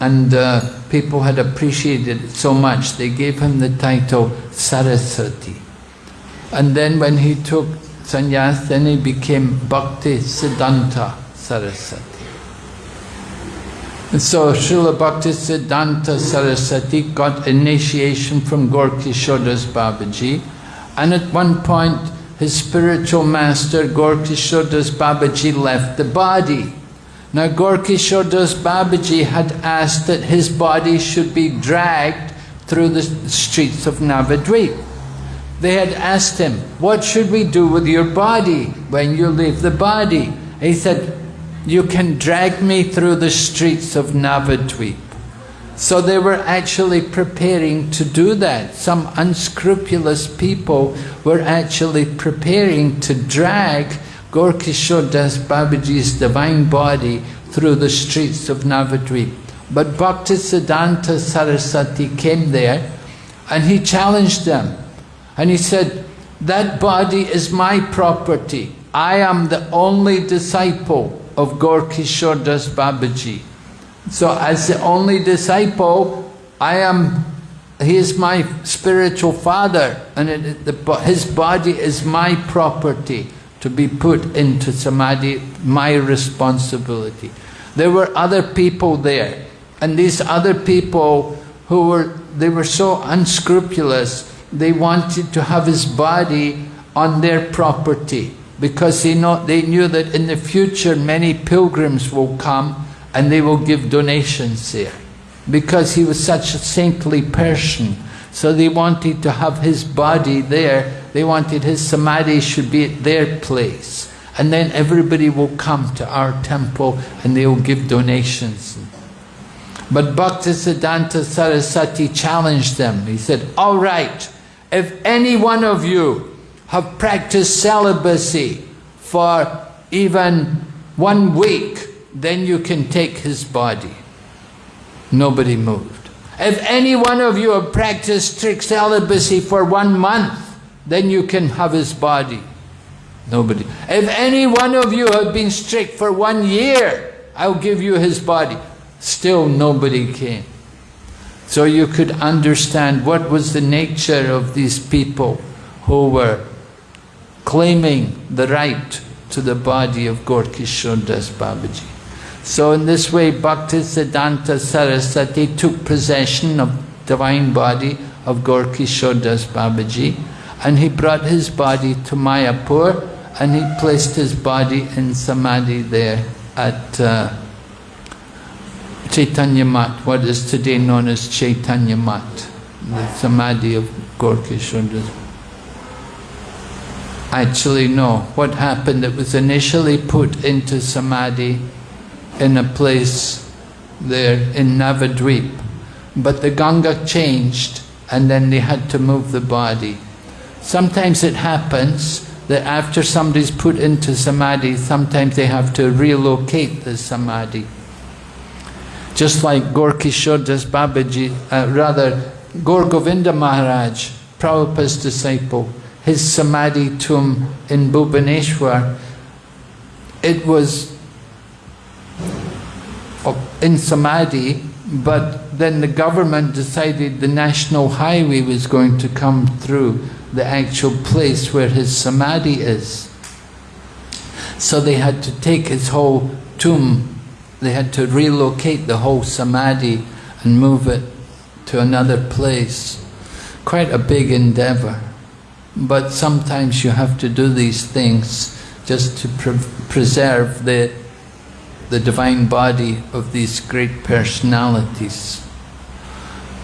And uh, people had appreciated it so much, they gave him the title Saraswati. And then when he took sannyas, then he became Bhakti Siddhanta Saraswati. So Srila Bhakti Siddhanta Saraswati got initiation from Gaurkishore Das Babaji. And at one point, his spiritual master, Gaurkishore Das Babaji, left the body. Now Gaurkishore Das Babaji had asked that his body should be dragged through the streets of Navadvip. They had asked him, what should we do with your body when you leave the body? He said, you can drag me through the streets of Navadvip. So they were actually preparing to do that. Some unscrupulous people were actually preparing to drag Gaurkishore Das Babaji's divine body through the streets of Navadvip. But Bhaktisiddhanta Saraswati came there and he challenged them. And he said, that body is my property. I am the only disciple of Gaurkishore Das Babaji. So as the only disciple, I am he is my spiritual father and it, the, his body is my property to be put into samadhi, my responsibility. There were other people there and these other people who were, they were so unscrupulous, they wanted to have his body on their property because they, they knew that in the future many pilgrims will come and they will give donations there because he was such a saintly person. So they wanted to have his body there. They wanted his samadhi should be at their place. And then everybody will come to our temple and they will give donations. But Bhaktisiddhanta Saraswati challenged them. He said, all right, if any one of you have practiced celibacy for even one week, then you can take his body. Nobody moved. If any one of you have practiced strict celibacy for one month, then you can have his body. Nobody. If any one of you have been strict for one year, I'll give you his body. Still nobody came. So you could understand what was the nature of these people who were claiming the right to the body of Gorkishore Babaji. So in this way, Bhaktisiddhanta Saraswati took possession of divine body of Gorkishore Babaji and he brought his body to Mayapur and he placed his body in Samadhi there at uh, Chaitanya Math, what is today known as Chaitanya Math, the Samadhi of Gorkishore Das Actually no, what happened, it was initially put into Samadhi in a place there in Navadvip. But the Ganga changed and then they had to move the body. Sometimes it happens that after somebody's put into Samadhi, sometimes they have to relocate the Samadhi. Just like Gorkishore Das Babaji, uh, rather Gaur Maharaj, Prabhupada's disciple, his Samadhi tomb in Bhubaneswar, it was uh, in Samadhi, but then the government decided the national highway was going to come through the actual place where his Samadhi is. So they had to take his whole tomb, they had to relocate the whole Samadhi and move it to another place. Quite a big endeavor. But sometimes you have to do these things just to pre preserve the the divine body of these great personalities.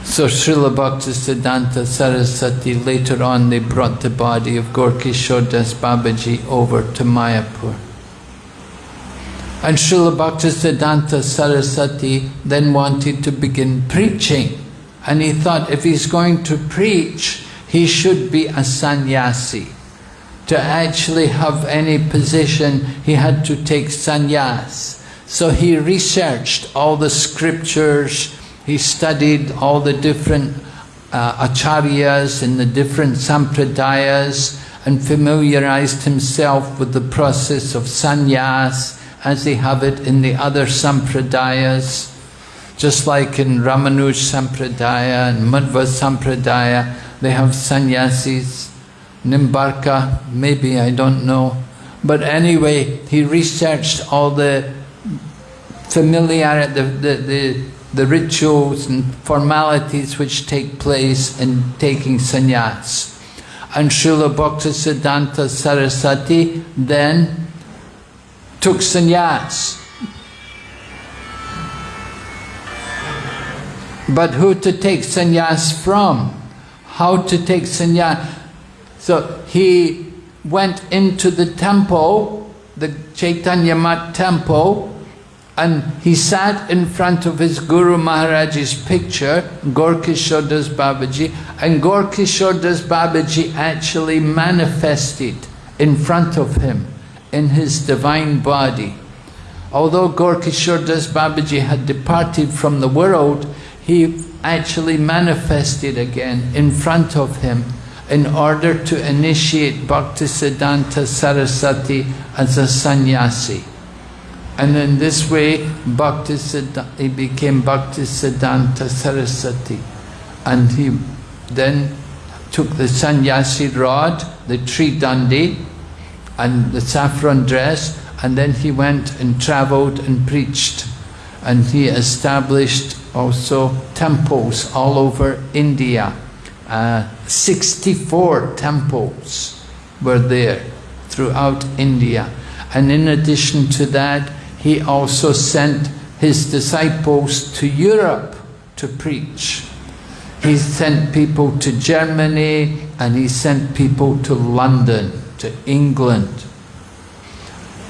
So Srila Bhaktisiddhanta Saraswati, later on they brought the body of Gorkishore Babaji over to Mayapur. And Srila Bhaktisiddhanta Saraswati then wanted to begin preaching. And he thought if he's going to preach, he should be a sannyasi. To actually have any position, he had to take sannyas. So he researched all the scriptures, he studied all the different uh, acharyas in the different sampradayas and familiarized himself with the process of sannyas as they have it in the other sampradayas. Just like in Ramanuj Sampradaya and Madhva Sampradaya, they have sannyasis. Nimbarka, maybe, I don't know. But anyway, he researched all the familiarity, the, the, the, the rituals and formalities which take place in taking sannyas. And Srila Bhaktisiddhanta Saraswati then took sannyas. But who to take sannyas from? How to take sannyas? So he went into the temple, the Chaitanya Math temple, and he sat in front of his Guru Maharaj's picture, Gorkishore Das Babaji, and Gorkishore Das Babaji actually manifested in front of him in his divine body. Although Gorkishore Das Babaji had departed from the world, he actually manifested again in front of him in order to initiate Bhaktisiddhanta Saraswati as a sannyasi. And in this way, Bhakti he became Bhaktisiddhanta Saraswati. and he then took the sannyasi rod, the tridandi, and the saffron dress, and then he went and travelled and preached. And he established also temples all over India. Uh, 64 temples were there throughout India. And in addition to that, he also sent his disciples to Europe to preach. He sent people to Germany and he sent people to London, to England.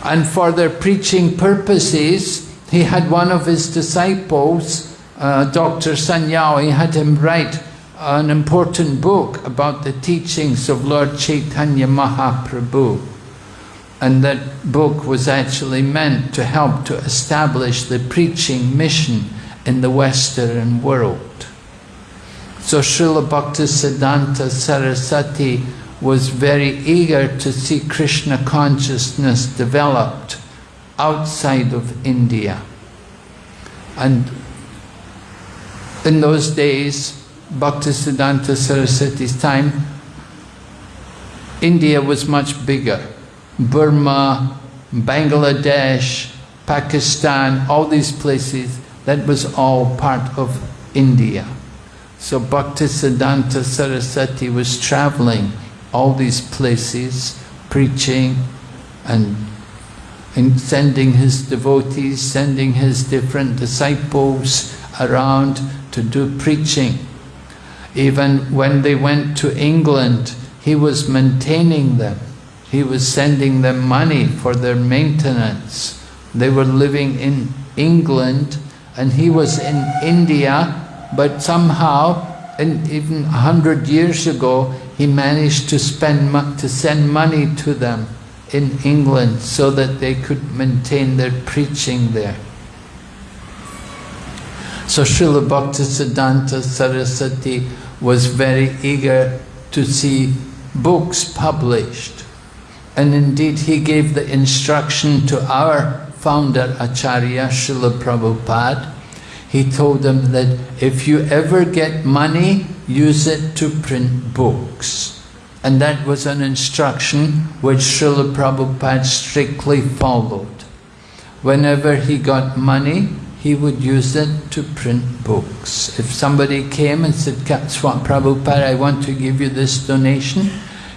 And for their preaching purposes, he had one of his disciples, uh, Dr. Sanyal, he had him write an important book about the teachings of Lord Chaitanya Mahaprabhu. And that book was actually meant to help to establish the preaching mission in the Western world. So Srila Bhaktisiddhanta Saraswati was very eager to see Krishna consciousness developed outside of India. And in those days, Bhaktisiddhanta Saraswati's time, India was much bigger. Burma, Bangladesh, Pakistan, all these places, that was all part of India. So Bhaktisiddhanta Saraswati was traveling all these places, preaching and, and sending his devotees, sending his different disciples around to do preaching. Even when they went to England, he was maintaining them. He was sending them money for their maintenance. They were living in England and he was in India, but somehow, and even a hundred years ago, he managed to spend to send money to them in England so that they could maintain their preaching there. So Srila Bhaktisiddhanta Saraswati was very eager to see books published. And indeed he gave the instruction to our founder Acharya Srila Prabhupada. He told them that if you ever get money, use it to print books. And that was an instruction which Srila Prabhupada strictly followed. Whenever he got money, he would use it to print books. If somebody came and said, Prabhupada, I want to give you this donation,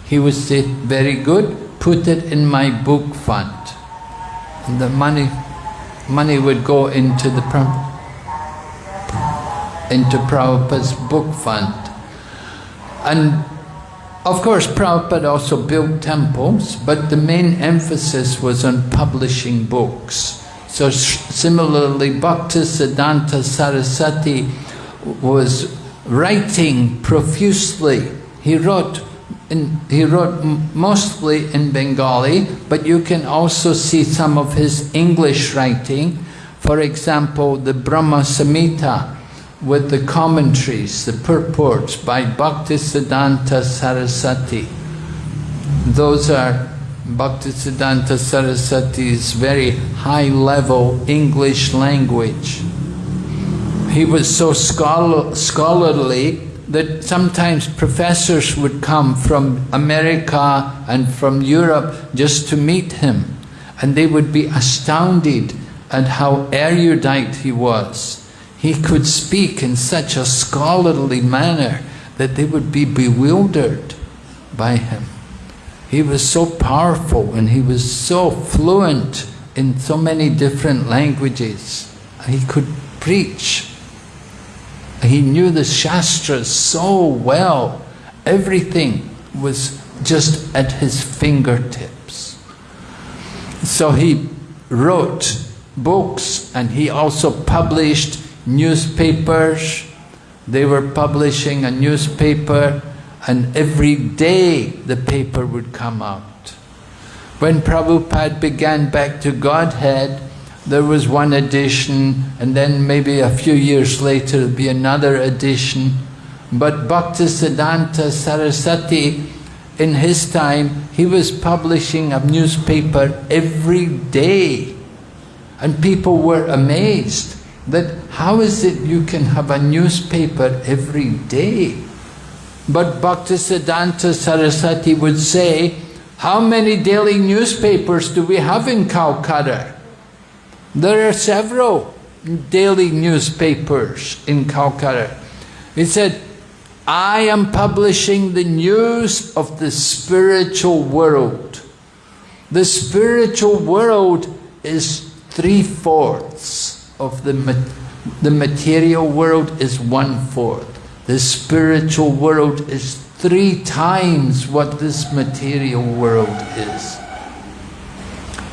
he would say, very good, put it in my book fund. And the money, money would go into the into Prabhupada's book fund. And of course, Prabhupada also built temples, but the main emphasis was on publishing books. So similarly, Bhaktisiddhanta Saraswati was writing profusely. He wrote in, he wrote mostly in Bengali, but you can also see some of his English writing. For example, the Brahma Samhita with the commentaries, the purports by Bhaktisiddhanta Saraswati. Those are Bhaktisiddhanta Saraswati's very high-level English language. He was so scholar scholarly that sometimes professors would come from America and from Europe just to meet him. And they would be astounded at how erudite he was. He could speak in such a scholarly manner that they would be bewildered by him. He was so powerful and he was so fluent in so many different languages. He could preach he knew the Shastras so well. Everything was just at his fingertips. So he wrote books and he also published newspapers. They were publishing a newspaper and every day the paper would come out. When Prabhupada began back to Godhead, there was one edition, and then maybe a few years later there'll be another edition. But Bhaktisiddhanta Saraswati, in his time, he was publishing a newspaper every day. And people were amazed that how is it you can have a newspaper every day? But Bhaktisiddhanta Saraswati would say, how many daily newspapers do we have in Calcutta? There are several daily newspapers in Calcutta. He said, I am publishing the news of the spiritual world. The spiritual world is three-fourths of the, the material world is one-fourth. The spiritual world is three times what this material world is.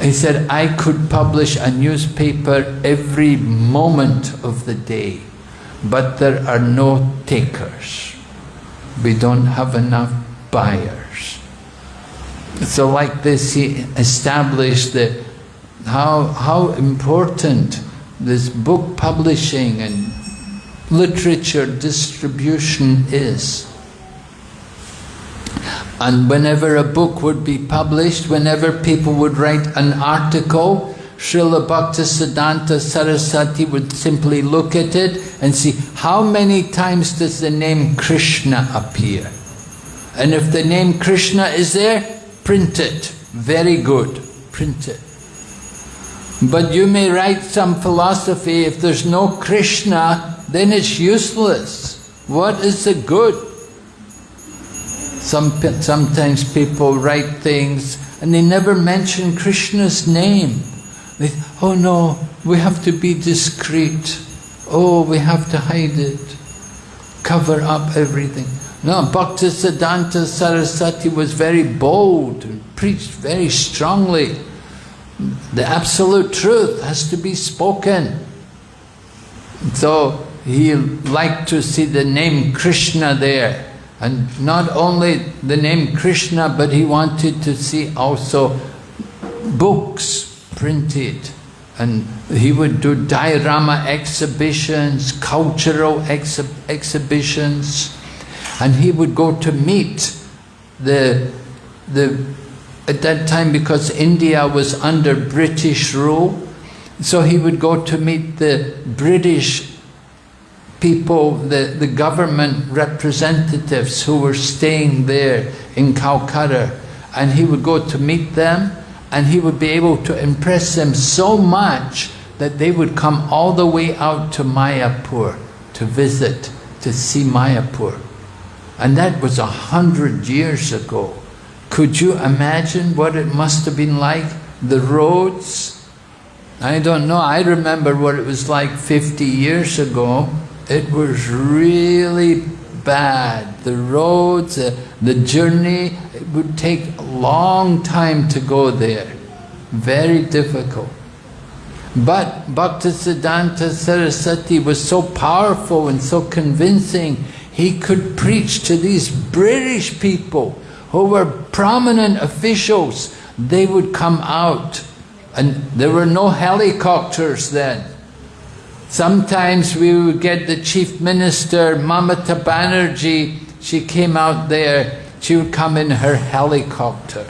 He said, I could publish a newspaper every moment of the day, but there are no takers. We don't have enough buyers. So like this, he established that how, how important this book publishing and literature distribution is. And whenever a book would be published, whenever people would write an article, Srila Bhaktisiddhanta Saraswati would simply look at it and see how many times does the name Krishna appear. And if the name Krishna is there, print it. Very good, print it. But you may write some philosophy, if there's no Krishna, then it's useless. What is the good? Some, sometimes people write things and they never mention Krishna's name. They, oh no, we have to be discreet. Oh, we have to hide it. Cover up everything. No, Bhaktisiddhanta Saraswati was very bold and preached very strongly. The absolute truth has to be spoken. So he liked to see the name Krishna there. And not only the name Krishna, but he wanted to see also books printed. And he would do diorama exhibitions, cultural exhi exhibitions. And he would go to meet the, the, at that time because India was under British rule, so he would go to meet the British people, the, the government representatives who were staying there in Calcutta, and he would go to meet them, and he would be able to impress them so much that they would come all the way out to Mayapur to visit, to see Mayapur. And that was a hundred years ago. Could you imagine what it must have been like? The roads? I don't know, I remember what it was like 50 years ago. It was really bad. The roads, uh, the journey, it would take a long time to go there. Very difficult. But Bhaktisiddhanta Saraswati was so powerful and so convincing, he could preach to these British people who were prominent officials. They would come out and there were no helicopters then. Sometimes we would get the chief minister, Mamata Banerjee, she came out there, she would come in her helicopter.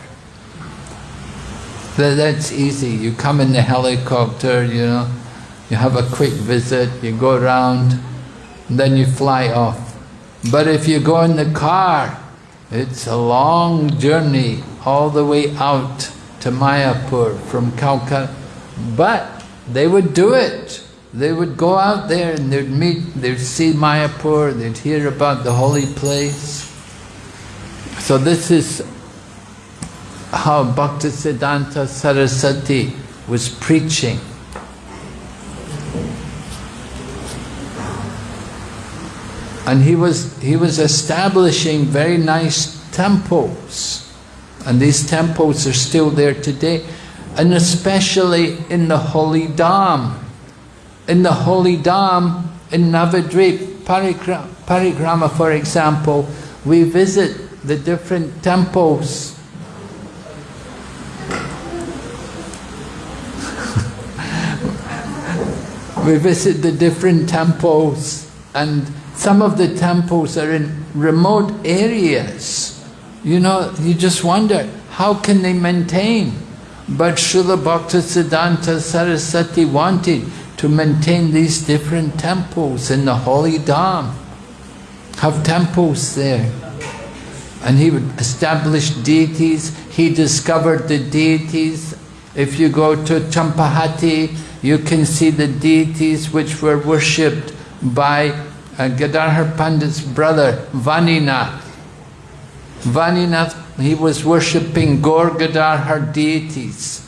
That's easy, you come in the helicopter, you know, you have a quick visit, you go around, then you fly off. But if you go in the car, it's a long journey all the way out to Mayapur from Calcutta. But they would do it. They would go out there and they'd meet, they'd see Mayapur, they'd hear about the holy place. So this is how Bhaktisiddhanta Saraswati was preaching. And he was, he was establishing very nice temples. And these temples are still there today. And especially in the Holy Dham. In the Holy Dham, in Navadvip, Parikrama for example, we visit the different temples we visit the different temples and some of the temples are in remote areas. You know, you just wonder, how can they maintain? But Srila Bhaktisiddhanta Saraswati wanted to maintain these different temples in the holy Dham. Have temples there. And he would establish deities. He discovered the deities. If you go to Champahati, you can see the deities which were worshipped by uh, Gadadhar Pandit's brother, Vaninath. Vaninath, he was worshipping Gaur Gadadhar deities.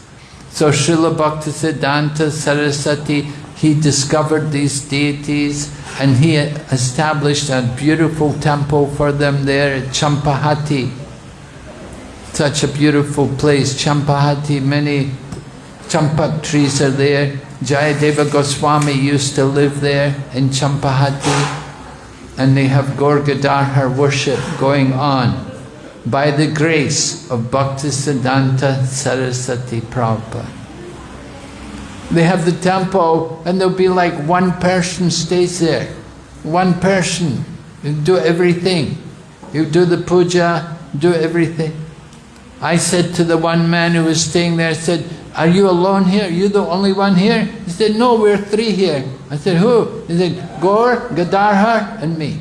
So Srila Bhaktisiddhanta Saraswati, he discovered these deities and he established a beautiful temple for them there at Champahati. Such a beautiful place, Champahati, many champak trees are there. Jayadeva Goswami used to live there in Champahati and they have Gaur Gadadhar worship going on by the grace of Bhaktisiddhanta Saraswati Prabhupada. They have the temple and there'll be like one person stays there. One person. You do everything. You do the puja, do everything. I said to the one man who was staying there, I said, are you alone here? Are you the only one here? He said, no, we're three here. I said, who? He said, Gaur, Gadadhar, and me.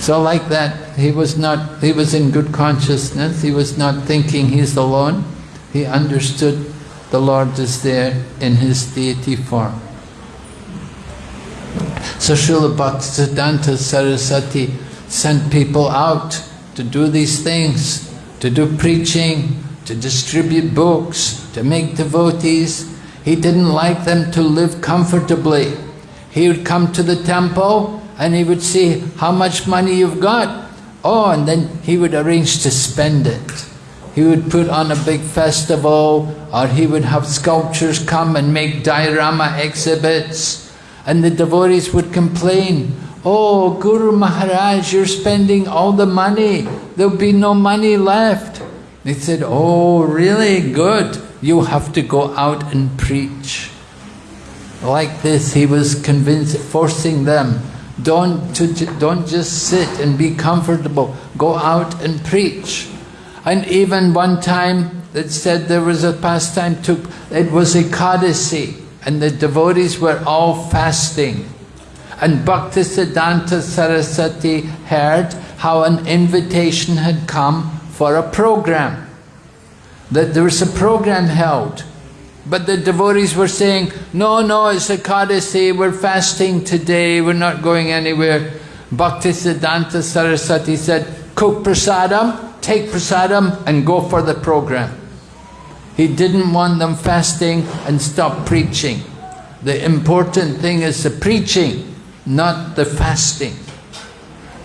So like that, he was not, he was in good consciousness, he was not thinking he's alone. He understood the Lord is there in his deity form. So Srila Bhaktisiddhanta Saraswati sent people out to do these things, to do preaching, to distribute books, to make devotees. He didn't like them to live comfortably. He would come to the temple and he would see how much money you've got. Oh, and then he would arrange to spend it. He would put on a big festival or he would have sculptures come and make diorama exhibits and the devotees would complain, Oh, Guru Maharaj, you're spending all the money. There'll be no money left. They said, oh, really? Good. You have to go out and preach. Like this, he was convinced, forcing them, don't, to, don't just sit and be comfortable. Go out and preach. And even one time, it said there was a pastime, took, it was a Ekadasi, and the devotees were all fasting. And Bhaktisiddhanta Saraswati heard how an invitation had come for a program. That there was a program held. But the devotees were saying, no, no, it's Ekadasi, we're fasting today, we're not going anywhere. Bhaktisiddhanta Saraswati said, cook prasadam, take prasadam and go for the program. He didn't want them fasting and stop preaching. The important thing is the preaching, not the fasting.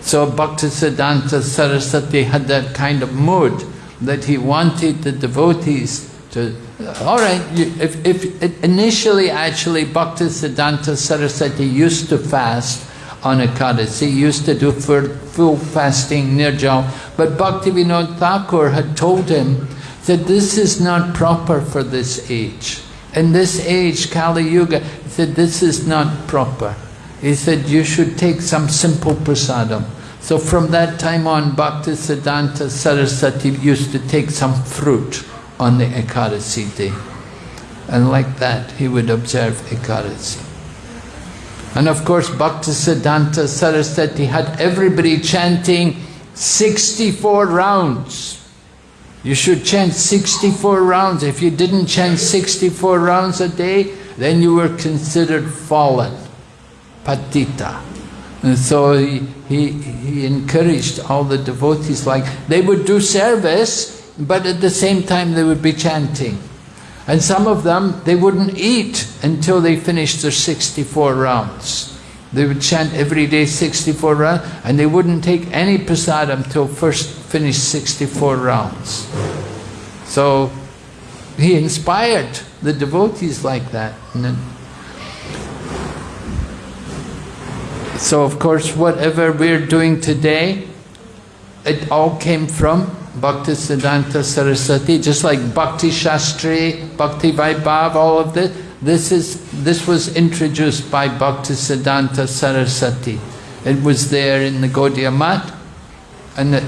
So Bhaktisiddhanta Saraswati had that kind of mood that he wanted the devotees to, all right, if, if initially actually Bhaktisiddhanta Saraswati used to fast on Ekadasi, he used to do full fasting, nirjal, but Bhaktivinoda Thakur had told him that this is not proper for this age. In this age, Kali Yuga, he said, this is not proper. He said, you should take some simple prasadam. So from that time on, Bhaktisiddhanta Saraswati used to take some fruit on the Ekadasi day. And like that, he would observe Ekadasi. And of course, Bhaktisiddhanta Saraswati had everybody chanting 64 rounds. You should chant 64 rounds. If you didn't chant 64 rounds a day, then you were considered fallen, patita. And so he, he, he encouraged all the devotees like, they would do service, but at the same time they would be chanting. And some of them, they wouldn't eat until they finished their 64 rounds. They would chant every day 64 rounds, and they wouldn't take any prasadam until first finished 64 rounds. So he inspired the devotees like that. So of course, whatever we're doing today, it all came from Bhaktisiddhanta Saraswati, just like Bhakti Shastri, Bhakti Vaibhav, all of this. This, is, this was introduced by Bhaktisiddhanta Saraswati. It was there in the Gaudiya Math, and the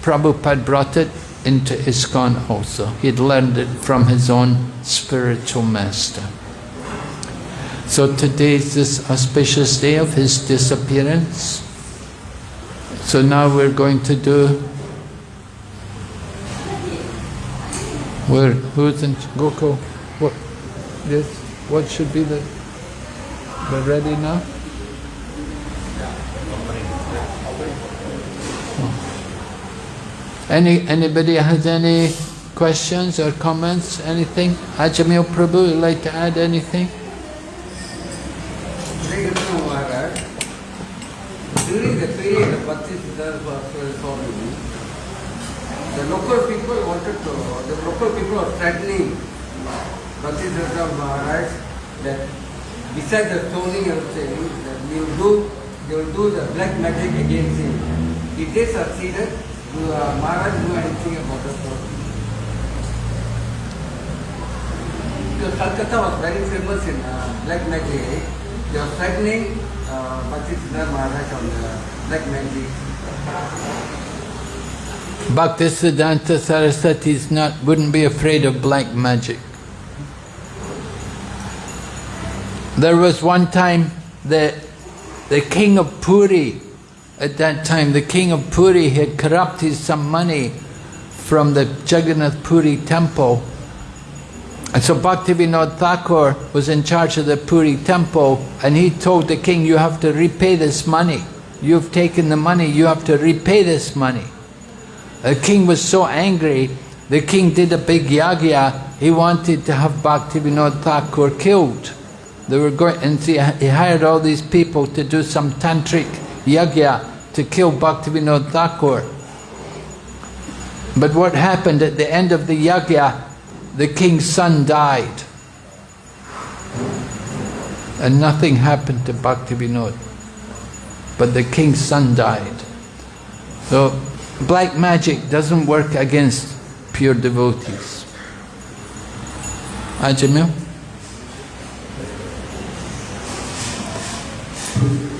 Prabhupada brought it into ISKCON also. He'd learned it from his own spiritual master. So today is this auspicious day of his disappearance. So now we're going to do. Where who's in Gokul? What this? What should be the? We're ready now. Oh. Any anybody has any questions or comments? Anything? Ajamil Prabhu, would like to add anything? During the period of Bhakti Siddhartha Swami, the local people wanted to, the local people are threatening Bhakti Siddhartha Maharaj that besides the stoning and saying that they will do, they will do the black magic against him. If they succeeded, do uh, Maharaj do anything about the stoning? Because Calcutta was very famous in uh, black magic. They were threatening uh, Bhakti Maharaj on the black magic. Bhaktisiddhanta Saraswati is not wouldn't be afraid of black magic. There was one time that the king of Puri at that time the king of Puri had corrupted some money from the Jagannath Puri temple and so Bhaktivinoda Thakur was in charge of the Puri temple and he told the king, you have to repay this money. You've taken the money, you have to repay this money. The king was so angry, the king did a big yagya, he wanted to have Bhaktivinoda Thakur killed. They were going, and see, he hired all these people to do some tantric yagya to kill Bhaktivinoda Thakur. But what happened at the end of the yagya, the king's son died. And nothing happened to Bhaktivinoda. But the king's son died. So black magic doesn't work against pure devotees. Ajamil?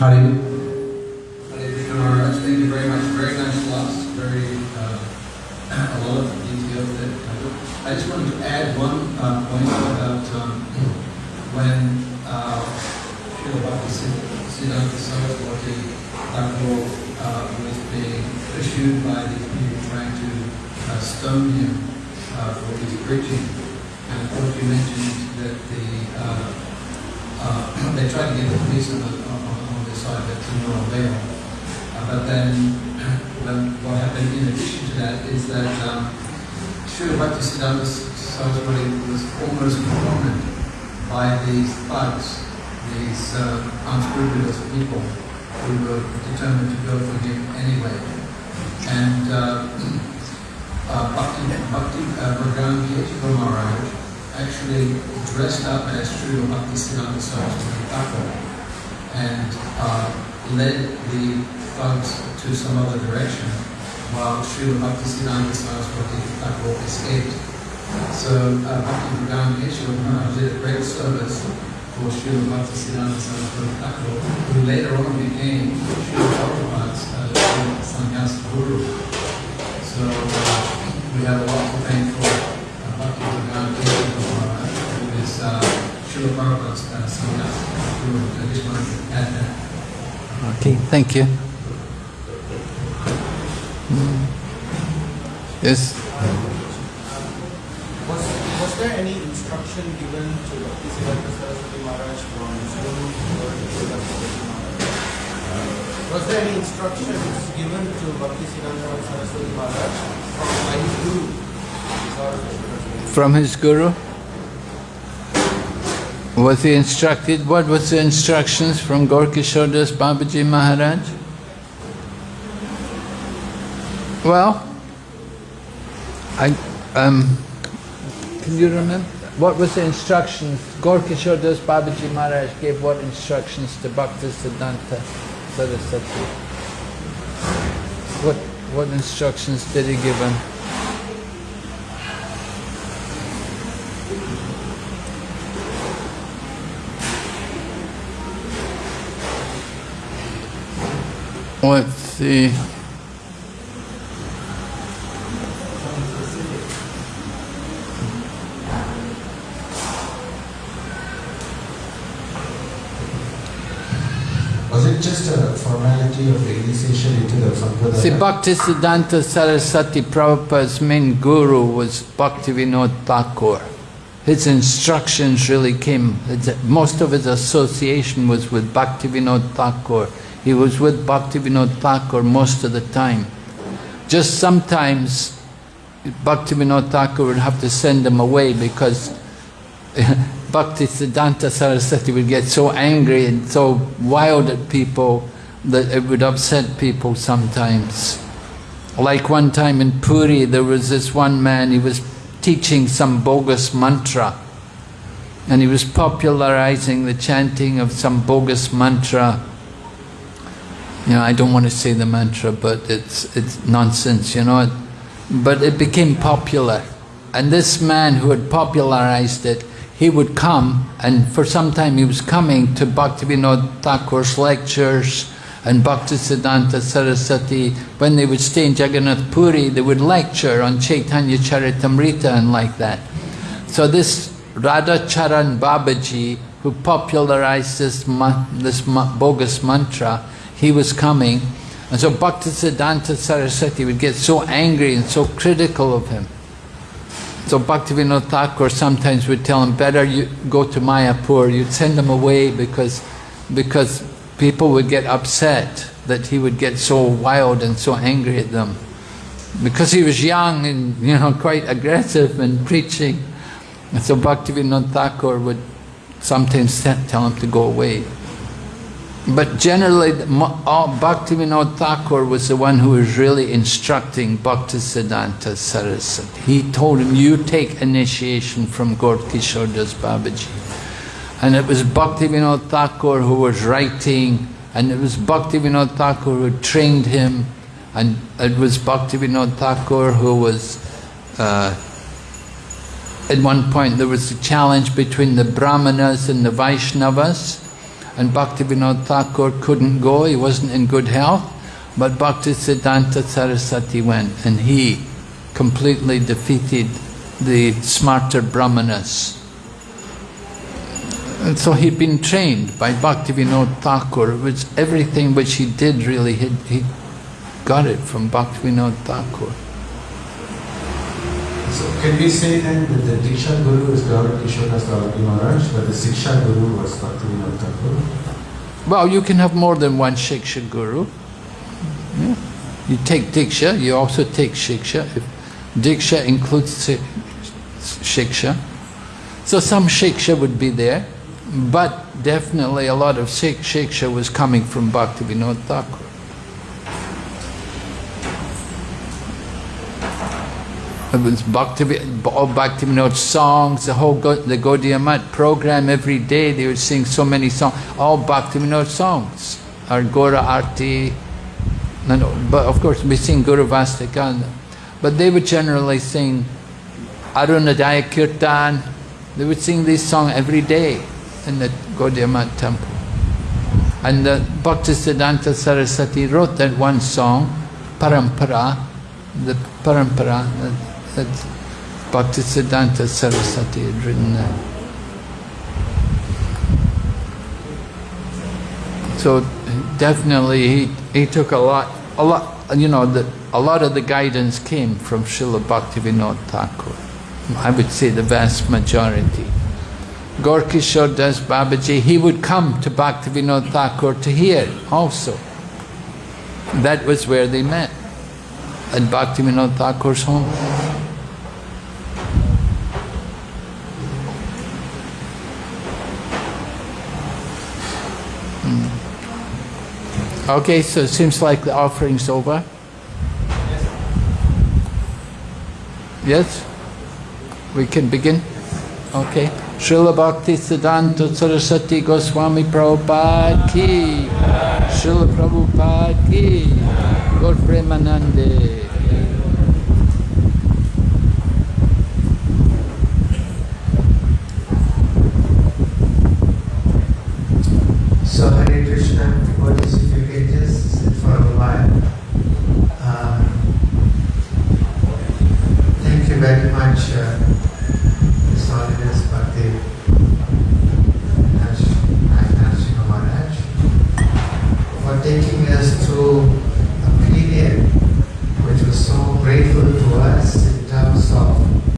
Hare thank you very much. Very nice. Very, uh, a lot of detail there. I just wanted to add one uh, point about um, when uh, Srila Bhaktisiddhanta Saraswati Thakur uh, was being pursued by these people trying to uh, stone him uh, for his preaching. And of course you mentioned that the uh, uh, they tried to get the police on, the, on, on their side, but to no avail. Uh, but then, what happened in addition to that is that um, Srila Bhaktisiddhanta was almost cornered by these thugs, these uh, unscrupulous people who were determined to go for him anyway. And uh, uh, Bhakti, Bhakti uh, Bhagavan Maharaj actually dressed up as Srila Bhaktisiddhanta Saraswati Thakur and uh, led the thugs to some other direction while Srila Bhaktisiddhanta Saraswati Thakur escaped. So uh, Bhakti Bhagavan Maharaj did a great service for Srila Bhaktisiddhanta Saraswati Thakur, who later on became Srila Prabhupada's uh, guru. So uh, we have a lot to thank for uh, Bhakti Bhagavan Yeshua Maharaj, who is uh, Srila Prabhupada's uh, sannyasa guru. I just wanted to add that. Okay, thank you. Mm. Yes, Was, was there any instruction given to Bhaktisiddhanta Saraswati Maharaj from his guru or Srila Saraswati Maharaj? Was there any instructions given to Bhaktisiddhanta Saraswati Maharaj from his guru? From his guru. Was he instructed? What was the instructions from Gaur-Kishore Das Babaji Maharaj? Well, I um, can you remember what was the instructions? Gaur-Kishore Das Babaji Maharaj gave what instructions to Bhakti Siddhanta What what instructions did he give him? Let's see. See, Bhaktisiddhanta Saraswati Prabhupada's main guru was Bhaktivinoda Thakur. His instructions really came, most of his association was with Bhaktivinoda Thakur. He was with Bhaktivinoda Thakur most of the time. Just sometimes Bhaktivinoda Thakur would have to send him away because Bhaktisiddhanta Saraswati would get so angry and so wild at people that it would upset people sometimes. Like one time in Puri, there was this one man, he was teaching some bogus mantra and he was popularizing the chanting of some bogus mantra. You know, I don't want to say the mantra, but it's, it's nonsense, you know. But it became popular. And this man who had popularized it, he would come, and for some time he was coming to Bhaktivinoda Thakur's lectures and Bhaktisiddhanta Saraswati. When they would stay in Jagannath Puri, they would lecture on Chaitanya Charitamrita and like that. So this Radha Charan Babaji, who popularized this, this bogus mantra, he was coming. And so Bhaktisiddhanta Saraswati would get so angry and so critical of him. So Bhaktivinoda Thakur sometimes would tell him, better you go to Mayapur, you'd send him away because, because people would get upset that he would get so wild and so angry at them. Because he was young and you know quite aggressive in preaching. And so Bhaktivinoda Thakur would sometimes tell him to go away. But generally, uh, Bhaktivinoda Thakur was the one who was really instructing Bhaktisiddhanta Saraswati. He told him, you take initiation from Gaur-Kishore Das Babaji. And it was Bhaktivinoda Thakur who was writing, and it was Bhaktivinoda Thakur who trained him, and it was Bhaktivinoda Thakur who was, uh, at one point there was a challenge between the Brahmanas and the Vaishnavas, and Bhaktivinoda Thakur couldn't go, he wasn't in good health, but Bhaktisiddhanta Saraswati went and he completely defeated the smarta Brahmanas. And so he'd been trained by Bhaktivinoda Thakur, which everything which he did really, he, he got it from Bhaktivinoda Thakur. So can we say then that the Diksha Guru is Gaura Kishore Das Babaji Maharaj, but the Siksha Guru was Bhaktivinoda Thakur? Well, you can have more than one Shiksha Guru. Yeah. You take Diksha, you also take Shiksha. If Diksha includes Shiksha. So some Shiksha would be there, but definitely a lot of Shiksha was coming from Bhaktivinoda Thakur. It was Bhakti, all Bhaktivinoda songs, the whole Go, the Gaudiya Math program every day, they would sing so many songs, all Bhaktivinoda songs, or Gora Arti, no, but of course we sing Gurvashtakam. But they would generally sing Arunodaya Kirtan, they would sing this song every day in the Gaudiya temple. And the Bhaktisiddhanta Saraswati wrote that one song, Parampara, the Parampara, that Bhaktisiddhanta Saraswati had written that. So definitely he, he took a lot, a lot, you know, the, a lot of the guidance came from Srila Bhaktivinoda Thakur. I would say the vast majority. Gaur-Kishore Das Babaji, he would come to Bhaktivinoda Thakur to hear also. That was where they met, at Bhaktivinoda Thakur's home. Hmm. Okay, so it seems like the offering's over. Yes? We can begin? Okay. Srila Bhakti Siddhanta Saraswati Goswami Prabhupada ki, Srila Prabhupada ki, Gaur Premanande.